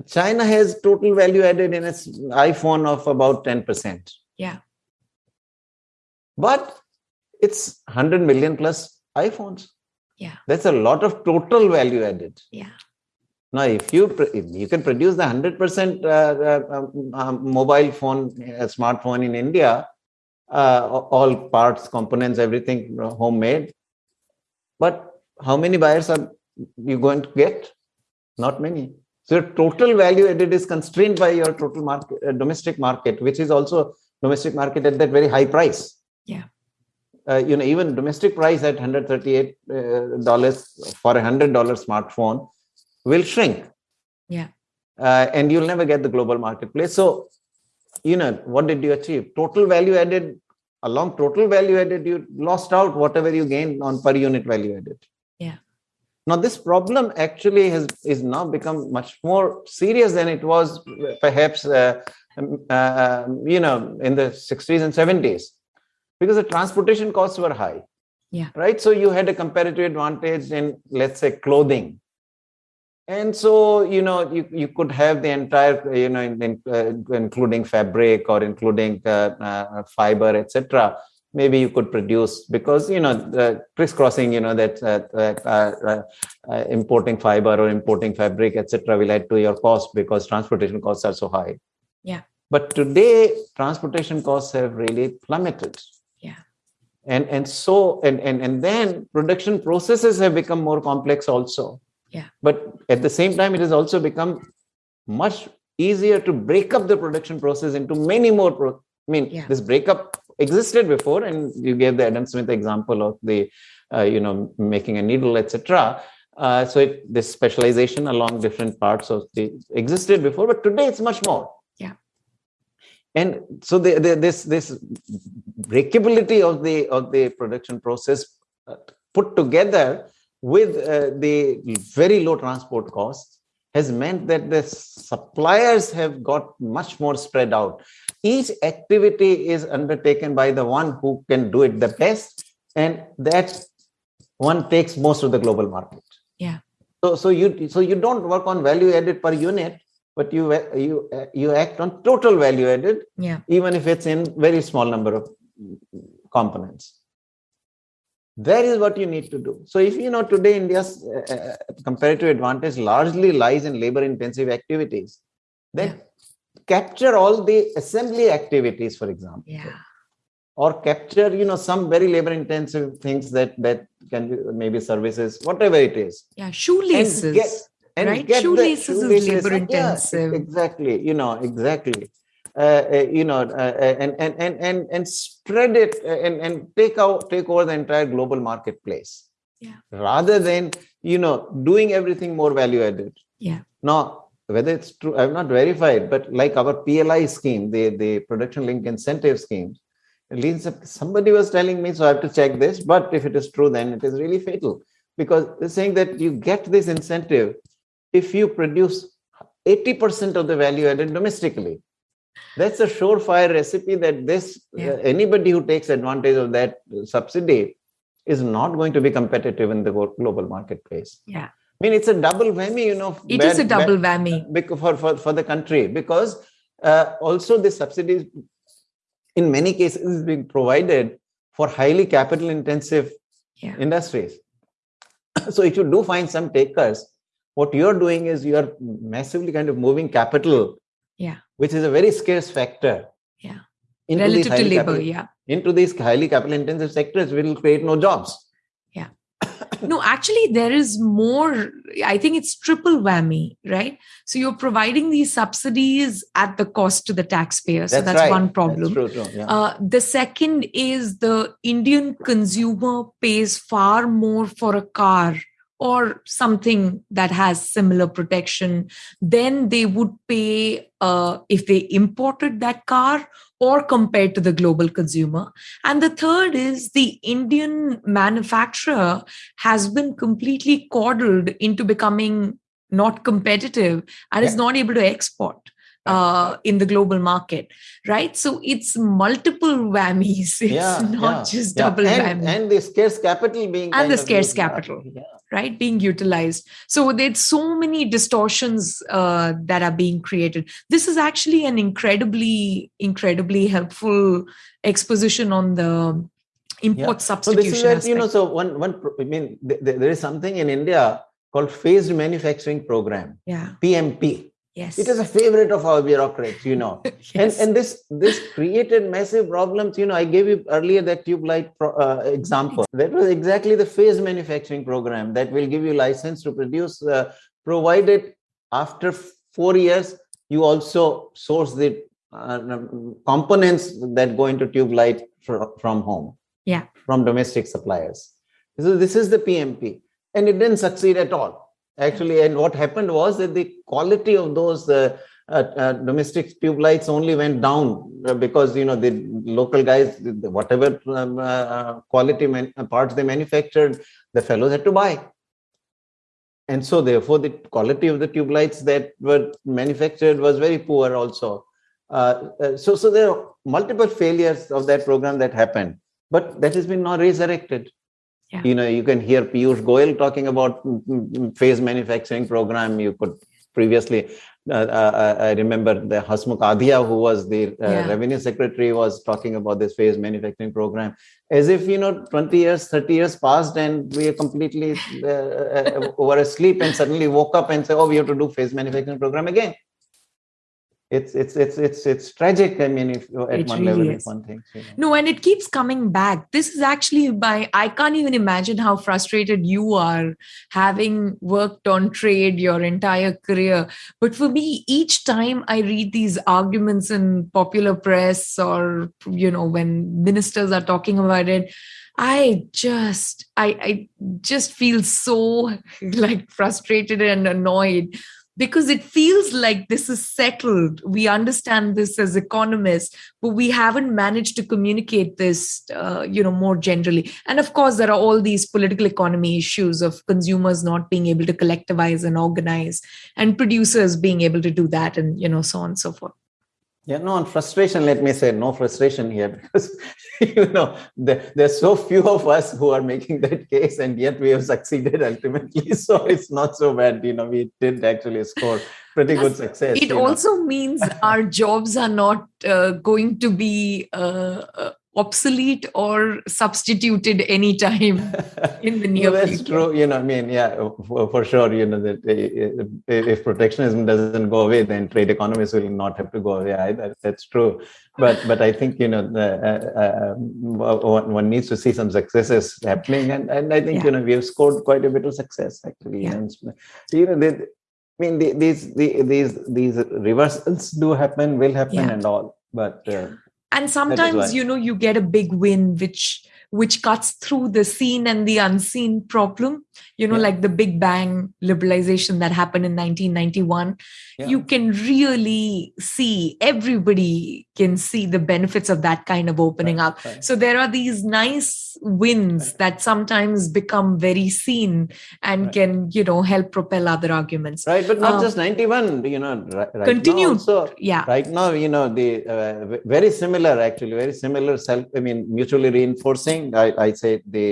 China has total value added in its iPhone of about 10%. Yeah. But it's 100 million plus iPhones. Yeah. That's a lot of total value added. Yeah. Now, if you if you can produce the hundred percent uh, uh, um, um, mobile phone, uh, smartphone in India, all parts, components, everything homemade, but how many buyers are you going to get? Not many. So your total value added is constrained by your total market, uh, domestic market, which is also domestic market at that very high price. Yeah. Uh, you know, even domestic price at $138 uh, for a $100 smartphone will shrink. Yeah. Uh, and you'll never get the global marketplace. So, you know, what did you achieve? Total value added, along total value added, you lost out whatever you gained on per unit value added. Yeah. Now, this problem actually has is now become much more serious than it was perhaps, uh, um, uh, you know, in the 60s and 70s, because the transportation costs were high. Yeah. Right. So you had a comparative advantage in, let's say, clothing and so you know you, you could have the entire you know in, in, uh, including fabric or including uh, uh, fiber etc maybe you could produce because you know the crisscrossing you know that uh, uh, uh, importing fiber or importing fabric etc will add to your cost because transportation costs are so high. Yeah. But today transportation costs have really plummeted. Yeah. And and so and and, and then production processes have become more complex also yeah. But at the same time, it has also become much easier to break up the production process into many more. Pro- I mean, yeah. this breakup existed before, and you gave the Adam Smith example of the, uh, you know, making a needle, etc. Uh, so it, this specialization along different parts of the existed before, but today it's much more. Yeah. And so the, the, this this breakability of the of the production process uh, put together with uh, the very low transport costs has meant that the suppliers have got much more spread out. Each activity is undertaken by the one who can do it the best, and that one takes most of the global market. Yeah. So, so you so you don't work on value added per unit, but you you you act on total value added. Yeah. Even if it's in very small number of components that is what you need to do. So if you know today india's uh, uh comparative advantage largely lies in labor intensive activities then yeah. capture all the assembly activities for example. Yeah. Or capture you know some very labor intensive things that that can be maybe services whatever it is. Yeah shoelaces and get, and right? shoelaces, shoelaces is labor intensive. yeah, exactly you know exactly uh, uh, you know, uh, and, and, and, and, and spread it and, and take out, take over the entire global marketplace. Yeah. Rather than, you know, doing everything more value added. Yeah. Now, whether it's true, I've not verified, but like our PLI scheme, the, the production link incentive scheme, somebody was telling me, so I have to check this, but if it is true, then it is really fatal because they're saying that you get this incentive if you produce 80% of the value added domestically that's a surefire recipe that this yeah. uh, anybody who takes advantage of that subsidy is not going to be competitive in the global marketplace yeah i mean it's a double whammy you know It bad, is a double bad, whammy for, for for the country because uh, also the subsidies in many cases is being provided for highly capital intensive yeah. industries so if you do find some takers what you're doing is you're massively kind of moving capital yeah which is a very scarce factor. Yeah. Into Relative to labor, capital, yeah. Into these highly capital intensive sectors will create no jobs. Yeah. no, actually, there is more. I think it's triple whammy, right? So you're providing these subsidies at the cost to the taxpayer. So that's, that's right. one problem. That's true, true. Yeah. Uh, the second is the Indian consumer pays far more for a car or something that has similar protection, then they would pay uh, if they imported that car or compared to the global consumer. And the third is the Indian manufacturer has been completely coddled into becoming not competitive and yeah. is not able to export uh, in the global market, right? So it's multiple whammies. It's yeah, not yeah, just yeah. double and, whammy. And the scarce capital being and the scarce capital, right, being utilized. So there's so many distortions uh, that are being created. This is actually an incredibly, incredibly helpful exposition on the import substitution. So this is where, you know, so one, one, I mean, there is something in India called Phased Manufacturing Program. Yeah. PMP. Yes. It is a favorite of our bureaucrats, you know. yes. And and this this created massive problems. You know, I gave you earlier that tube light pro, uh, example. That was exactly the phase manufacturing program that will give you license to produce, uh, provided after four years you also source the uh, components that go into tube light for, from home. Yeah. From domestic suppliers. So this is the PMP, and it didn't succeed at all actually. And what happened was that the quality of those uh, uh, uh, domestic tube lights only went down uh, because you know the local guys, whatever um, uh, quality parts they manufactured, the fellows had to buy. And so, therefore, the quality of the tube lights that were manufactured was very poor. Also, uh, so so there are multiple failures of that program that happened, but that has been now resurrected. Yeah. You know, you can hear Piyush Goyal talking about phase manufacturing program. You could previously, uh, uh, I remember the Hasmukh Adhia, who was the uh, Yeah. revenue secretary, was talking about this phase manufacturing program as if, you know, 20 years, 30 years passed and we are completely uh, uh, were asleep and suddenly woke up and said, oh, we have to do phase manufacturing program again. It's it's it's it's it's tragic. I mean, if at It one really level, is. if one thinks. You know. No, and it keeps coming back. This is actually by, I can't even imagine how frustrated you are having worked on trade your entire career. But for me, each time I read these arguments in popular press or, you know, when ministers are talking about it, I just, I, I just feel so like frustrated and annoyed because it feels like this is settled. We understand this as economists, but we haven't managed to communicate this, uh, you know, more generally. And of course, there are all these political economy issues of consumers not being able to collectivize and organize, and producers being able to do that, and you know, so on and so forth. Yeah, no, on frustration, let me say no frustration here because, you know, there, there's so few of us who are making that case and yet we have succeeded ultimately. So it's not so bad. You know, we did actually score pretty good success. It you know. also means our jobs are not uh, going to be uh, uh, obsolete or substituted anytime in the near well, that's future. true. You know, I mean, yeah, for, for sure. You know that uh, if protectionism doesn't go away, then trade economies will not have to go away either. That's true. But but I think you know the, uh, uh, one, one needs to see some successes happening, and and I think Yeah. you know we have scored quite a bit of success actually. Yeah. And, you know, they, I mean, the, these the, these these reversals do happen, will happen, Yeah. and all. But uh, and sometimes you know you get a big win which which cuts through the seen and the unseen problem you know Yeah. like the big bang liberalization that happened in 1991 yeah. you can really see everybody can see the benefits of that kind of opening Right, up right. so there are these nice wins Right. that sometimes become very seen and can you know help propel other arguments right but not Um, just 91 you know right, right Continue. now also yeah right now you know the uh, very similar actually very similar self i mean mutually reinforcing i, I say the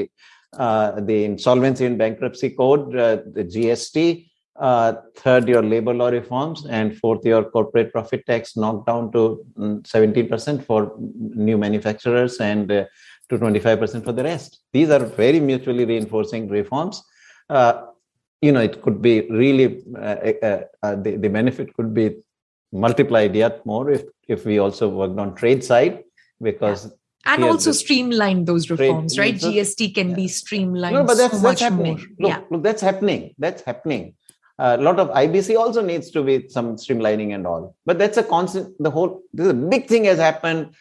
uh, the insolvency and bankruptcy code uh, the gst uh, third your labor law reforms and fourth your corporate profit tax knocked down to mm, 17% for new manufacturers and uh, to 25% for the rest. These are very mutually reinforcing reforms. Uh, you know it could be really uh, the, the benefit could be multiplied yet more if if we also worked on trade side because and also streamline those trade- reforms right? so- gst can yeah. be streamlined no but that's, so that's much happening. more. Look, yeah. look that's happening. That's happening. A lot of ibc also needs to be some streamlining and all. But that's a constant the whole this is a big thing has happened.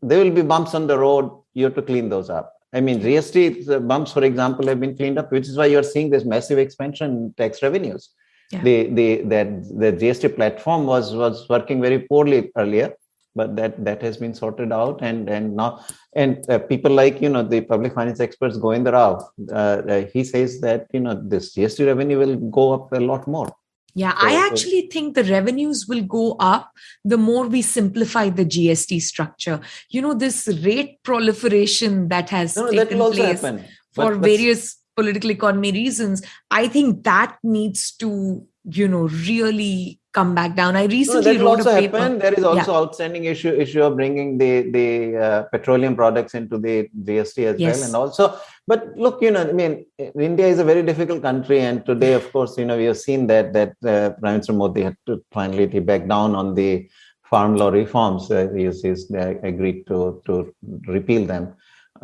There will be bumps on the road. You have to clean those up. I mean gst uh, bumps for example have been cleaned up which is why you're seeing this massive expansion in tax revenues. Yeah. the the that the gst platform was was working very poorly earlier but that that has been sorted out and and now and uh, people like you know the public finance experts Govinda Rao, uh, uh, he says that you know this GST revenue will go up a lot more. Yeah, So- I so- actually think the revenues will go up the more we simplify the GST structure. You know, this rate proliferation that has No, no, that taken place happen for but- various political economy reasons, I think that needs to, you know, really come back down. I recently no, wrote a paper. Happen. There is also yeah. outstanding issue issue of bringing the the uh, petroleum products into the GST as yes. well, and also. But look, you know, I mean, India is a very difficult country, and today, of course, you know, we have seen that that uh, Prime Minister Modi had to finally back down on the farm law reforms. Uh, he's, he's uh, agreed to to repeal them.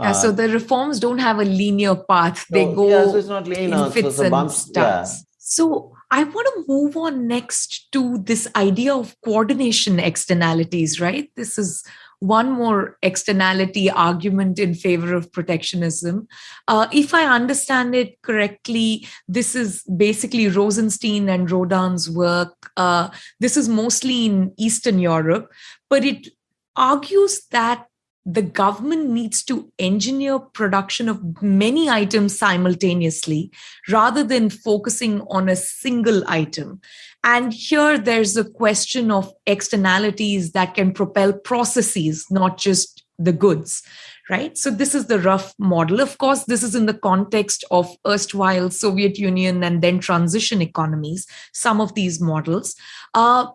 Yeah, so uh, the reforms don't have a linear path. They so, go yeah, so it's not linear. in fits so, so bumps, and starts. Yeah. So I want to move on next to this idea of coordination externalities, right? This is one more externality argument in favor of protectionism. Uh, if I understand it correctly, this is basically Rosenstein and Rodan's work. Uh, this is mostly in Eastern Europe, but it argues that the government needs to engineer production of many items simultaneously rather than focusing on a single item. And here there's a question of externalities that can propel processes, not just the goods, right? So this is the rough model. Of course, this is in the context of erstwhile Soviet Union and then transition economies, some of these models. Uh,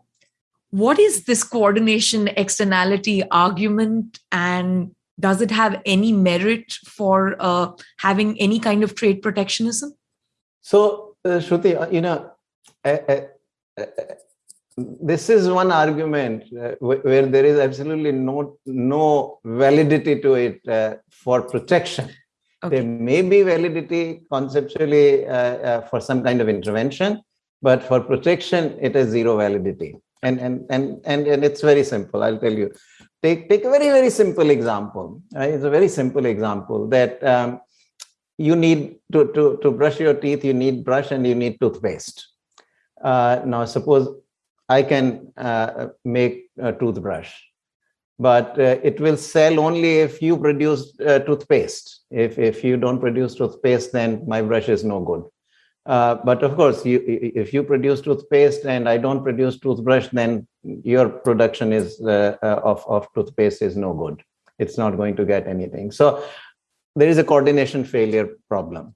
what is this coordination externality argument? And does it have any merit for uh, having any kind of trade protectionism? So uh, shruti uh, you know uh, uh, uh, this is one argument where there is absolutely no no validity to it for protection. Okay. there may be validity conceptually for some kind of intervention but for protection it has zero validity and and and and, and it's very simple i'll tell you. Take take a very very simple example right? it's a very simple example that um, you need to, to to brush your teeth you need brush and you need toothpaste. Uh, now suppose i can uh, make a toothbrush but uh, it will sell only if you produce uh, toothpaste. If if you don't produce toothpaste then my brush is no good uh, but of course, you, if you produce toothpaste and I don't produce toothbrush, then your production is uh, uh, of, of toothpaste is no good. It's not going to get anything. So there is a coordination failure problem.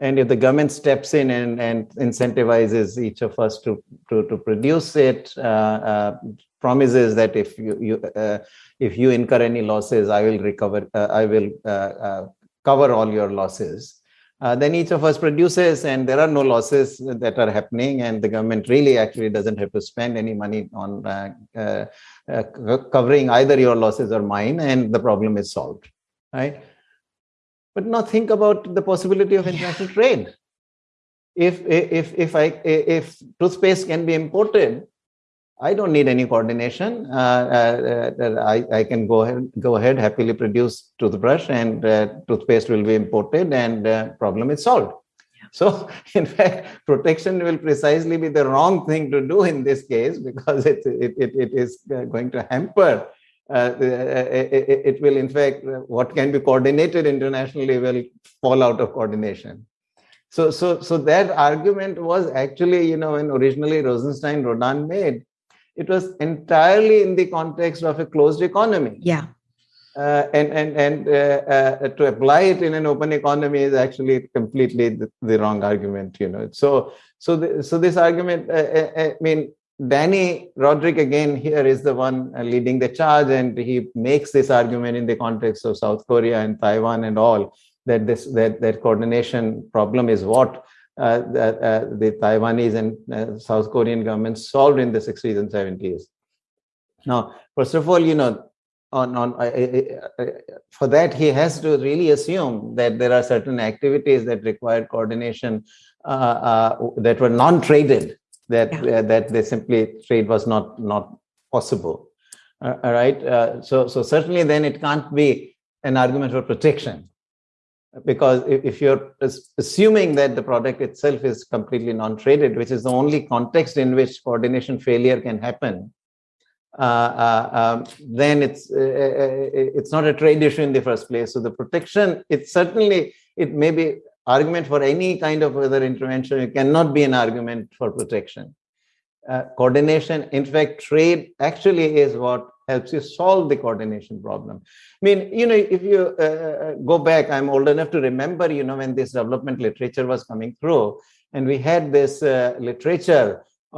And if the government steps in and, and incentivizes each of us to, to, to produce it, uh, uh, promises that if you, you if you incur any losses, I will recover, I will cover all your losses uh, then each of us produces and there are no losses that are happening and the government really actually doesn't have to spend any money on uh, uh, uh covering either your losses or mine and the problem is solved right? But now think about the possibility of international trade. If if if i if toothpaste can be imported I don't need any coordination. Uh, uh, uh, I, I can go ahead, go ahead, happily produce toothbrush and uh, toothpaste will be imported and uh, problem is solved. So in fact, protection will precisely be the wrong thing to do in this case because it, it, it, it is going to hamper uh, it, it, will in fact what can be coordinated internationally will fall out of coordination so so so that argument was actually you know when originally rosenstein Rodan made it was entirely in the context of a closed economy. Yeah. Uh, and and and uh, uh, to apply it in an open economy is actually completely the, the wrong argument. You know. So so the, so this argument. Uh, uh, uh, I mean, Dani Rodrik again here is the one leading the charge, and he makes this argument in the context of South Korea and Taiwan and all that this that that coordination problem is what uh, that uh, the Taiwanese and uh, South Korean governments solved in the 60s and 70s. Now, first of all, you know, on on for that he has to really assume that there are certain activities that require coordination that were non-traded that yeah. that they simply trade was not not possible uh, all right uh, so so certainly then it can't be an argument for protection because if you're assuming that the product itself is completely non-traded, which is the only context in which coordination failure can happen, uh, uh, um, then it's uh, uh, it's not a trade issue in the first place. So the protection, it's certainly it may be argument for any kind of other intervention. It cannot be an argument for protection. Uh, coordination, in fact, trade actually is what helps you solve the coordination problem. I mean, you know, if you uh, uh, go back, I'm old enough to remember, you know, when this development literature was coming through, and we had this uh, literature uh,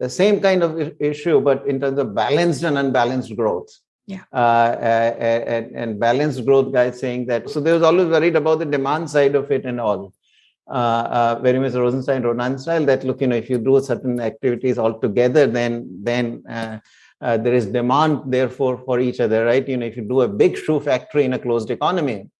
uh, same kind of issue, but in terms of balanced and unbalanced growth. Yeah. and, and balanced growth guys saying that. So they was always worried about the demand side of it and all. very much Rosenstein Rodan style that look, you know, if you do certain activities all together, then then uh, there is demand therefore for each other right? You know if you do a big shoe factory in a closed economy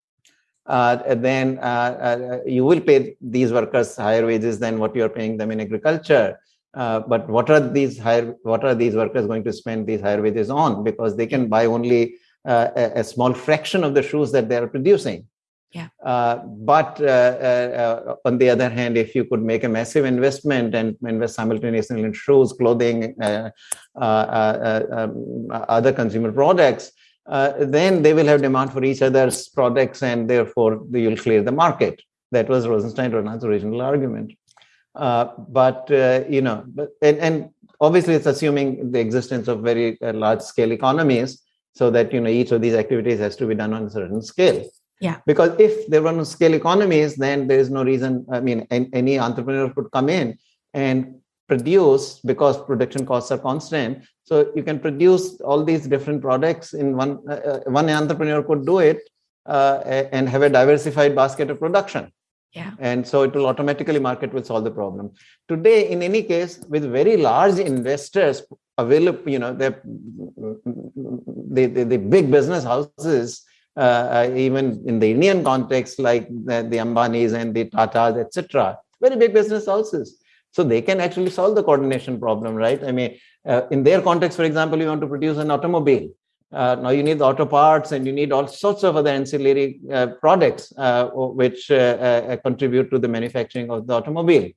uh, then uh, uh you will pay these workers higher wages than what you're paying them in agriculture. Uh, but what are these higher what are these workers going to spend these higher wages on? Because they can buy only uh, a, a, small fraction of the shoes that they are producing yeah. Uh, but uh, uh, on the other hand, if you could make a massive investment and invest simultaneously in shoes, clothing, uh, uh, um, other consumer products, then they will have demand for each other's products and therefore you'll clear the market. That was Rosenstein Rodan's original argument. but, you know, but, and, and obviously it's assuming the existence of very large scale economies so that, you know, each of these activities has to be done on a certain scale. Yeah. Because if they were no scale economies, then there is no reason. I mean, any entrepreneur could come in and produce because production costs are constant. So you can produce all these different products in one. Uh, uh one entrepreneur could do it uh, and have a diversified basket of production. Yeah. And so it will automatically market will solve the problem. Today, in any case, with very large investors available, you know, the the, the, the big business houses uh, uh, even in the Indian context, like the, the Ambanis and the Tatas, etc., very big business houses. So they can actually solve the coordination problem, right? I mean, uh, in their context, for example, you want to produce an automobile. Uh, now you need the auto parts and you need all sorts of other ancillary uh, products uh, which contribute to the manufacturing of the automobile.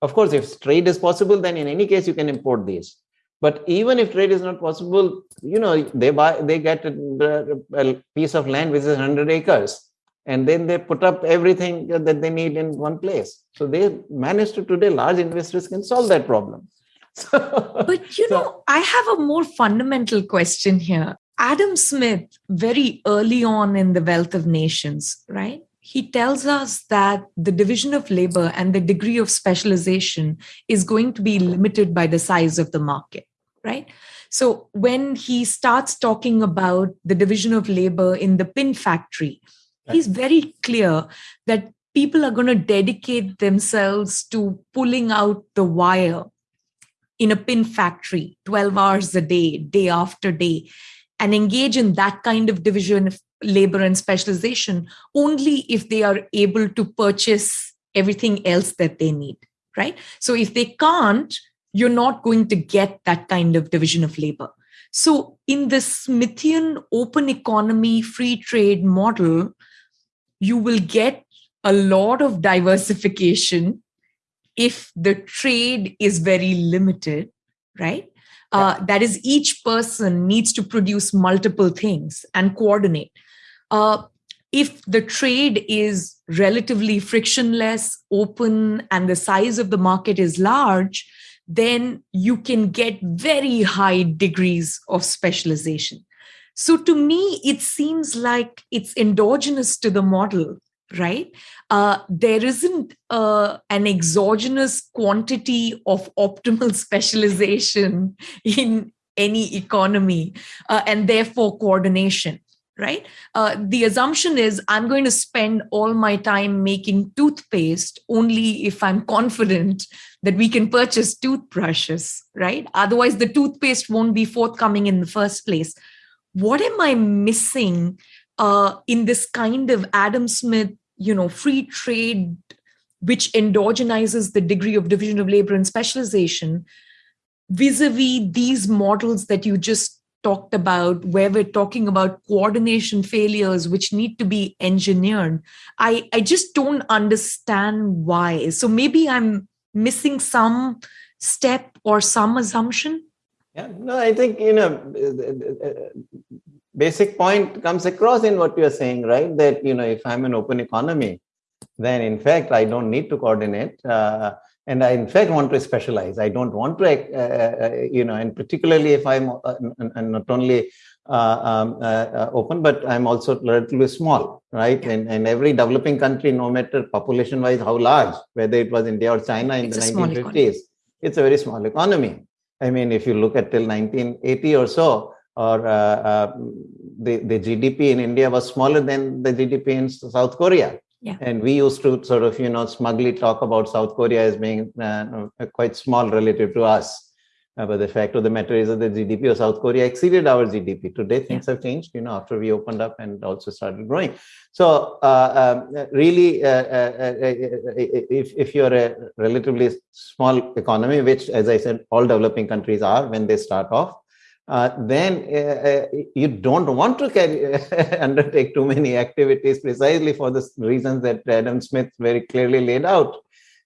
Of course, if trade is possible, then in any case you can import these. But even if trade is not possible, you know, they buy, they get a, a piece of land which is 100 acres, and then they put up everything that they need in one place. So they managed to today, large investors can solve that problem. but you so, know, I have a more fundamental question here. Adam Smith, very early on in The Wealth of Nations, right? he tells us that the division of labor and the degree of specialization is going to be limited by the size of the market, right? So when he starts talking about the division of labor in the pin factory, he's very clear that people are going to dedicate themselves to pulling out the wire in a pin factory 12 hours a day, day after day, and engage in that kind of division of labor and specialization only if they are able to purchase everything else that they need, right? So if they can't, you're not going to get that kind of division of labor. So in the Smithian open economy free trade model, you will get a lot of diversification if the trade is very limited, right? Uh, that is, each person needs to produce multiple things and coordinate. Uh, if the trade is relatively frictionless, open, and the size of the market is large, then you can get very high degrees of specialization. So to me, it seems like it's endogenous to the model, right? Uh, there isn't uh, an exogenous quantity of optimal specialization in any economy uh, and therefore coordination right? Uh, the assumption is I'm going to spend all my time making toothpaste only if I'm confident that we can purchase toothbrushes, right? Otherwise, the toothpaste won't be forthcoming in the first place. What am I missing uh, in this kind of Adam Smith, you know, free trade, which endogenizes the degree of division of labor and specialization? vis-a-vis these models that you just talked about where we're talking about coordination failures which need to be engineered. I i just don't understand why. So maybe i'm missing some step or some assumption? Yeah no i think you know basic point comes across in what you're saying right? That you know if i'm an open economy then in fact i don't need to coordinate. Uh, and I in fact want to specialize. I don't want to, uh, uh, you know, and particularly if I'm uh, not only uh, um, uh, open, but I'm also relatively small, right? Yeah. And, and every developing country, no matter population-wise how large, whether it was India or China in it's the 1950s, it's a very small economy. I mean, if you look at till 1980 or so, or uh, uh, the, the GDP in India was smaller than the GDP in South Korea. Yeah. And we used to sort of, you know, smugly talk about South Korea as being uh, quite small relative to us. Uh, but the fact of the matter is that the GDP of South Korea exceeded our GDP. Today, things yeah. have changed, you know, after we opened up and also started growing. So, uh, um, really, uh, uh, uh, if, if you're a relatively small economy, which, as I said, all developing countries are when they start off, uh, then uh, you don't want to carry, undertake too many activities precisely for the reasons that Adam Smith very clearly laid out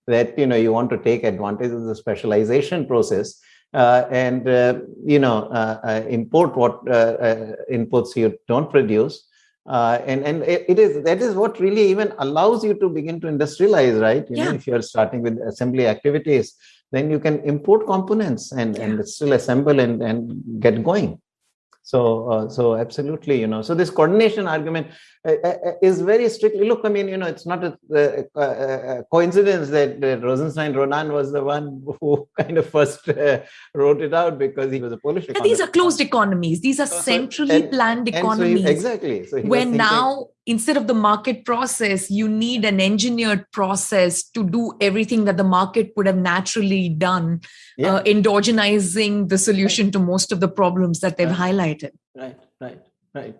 that you know you want to take advantage of the specialization process uh, and uh, you know uh, uh import what uh, inputs you don't produce and and it is that is what really even allows you to begin to industrialize right you yeah. know if you're starting with assembly activities then you can import components and yeah. and still assemble and and get going so, uh, so absolutely, you know, so this coordination argument is very strictly, look, I mean, you know, it's not a, a, a coincidence that Rosenstein Rodan was the one who kind of first uh, wrote it out because he was a Polish economist. These are closed economies. These are centrally and, planned economies. So he, exactly. So when thinking, now instead of the market process, you need an engineered process to do everything that the market would have naturally done, yeah. uh, endogenizing the solution right. to most of the problems that they've right. highlighted. Right, right, right.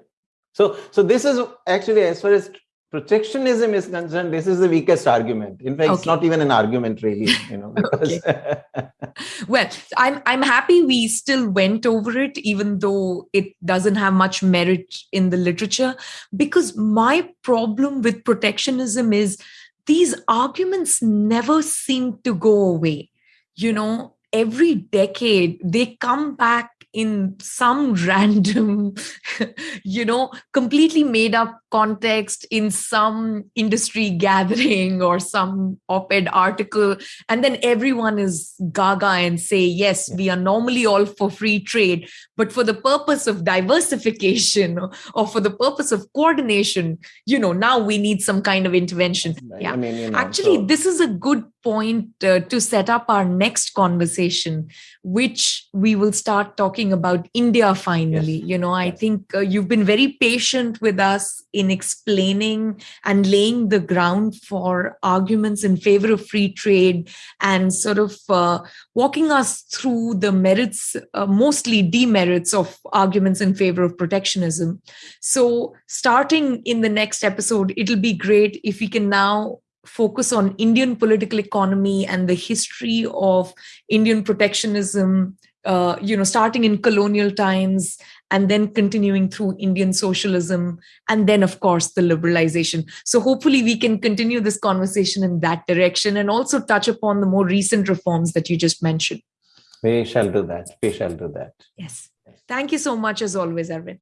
So, so this is actually as far as protectionism is concerned, this is the weakest argument. In fact, okay. it's not even an argument, really. You know, because well, I'm I'm happy we still went over it, even though it doesn't have much merit in the literature. Because my problem with protectionism is these arguments never seem to go away. You know, every decade they come back in some random, you know, completely made up context in some industry gathering or some op ed article. And then everyone is gaga and say, yes, we are normally all for free trade, but for the purpose of diversification or, for the purpose of coordination, you know, now we need some kind of intervention. Yeah. I mean, you know, Actually, so... this is a good point uh, to set up our next conversation, which we will start talking about India finally. Yes. You know, I think uh, you've been very patient with us in explaining and laying the ground for arguments in favor of free trade and sort of uh, walking us through the merits, uh, mostly demerits of arguments in favor of protectionism. So, starting in the next episode, it'll be great if we can now focus on Indian political economy and the history of Indian protectionism, uh, you know, starting in colonial times and then continuing through Indian socialism, and then, of course, the liberalization. So, hopefully, we can continue this conversation in that direction and also touch upon the more recent reforms that you just mentioned. We shall do that. We shall do that. Yes. Thank you so much, as always, Arvind.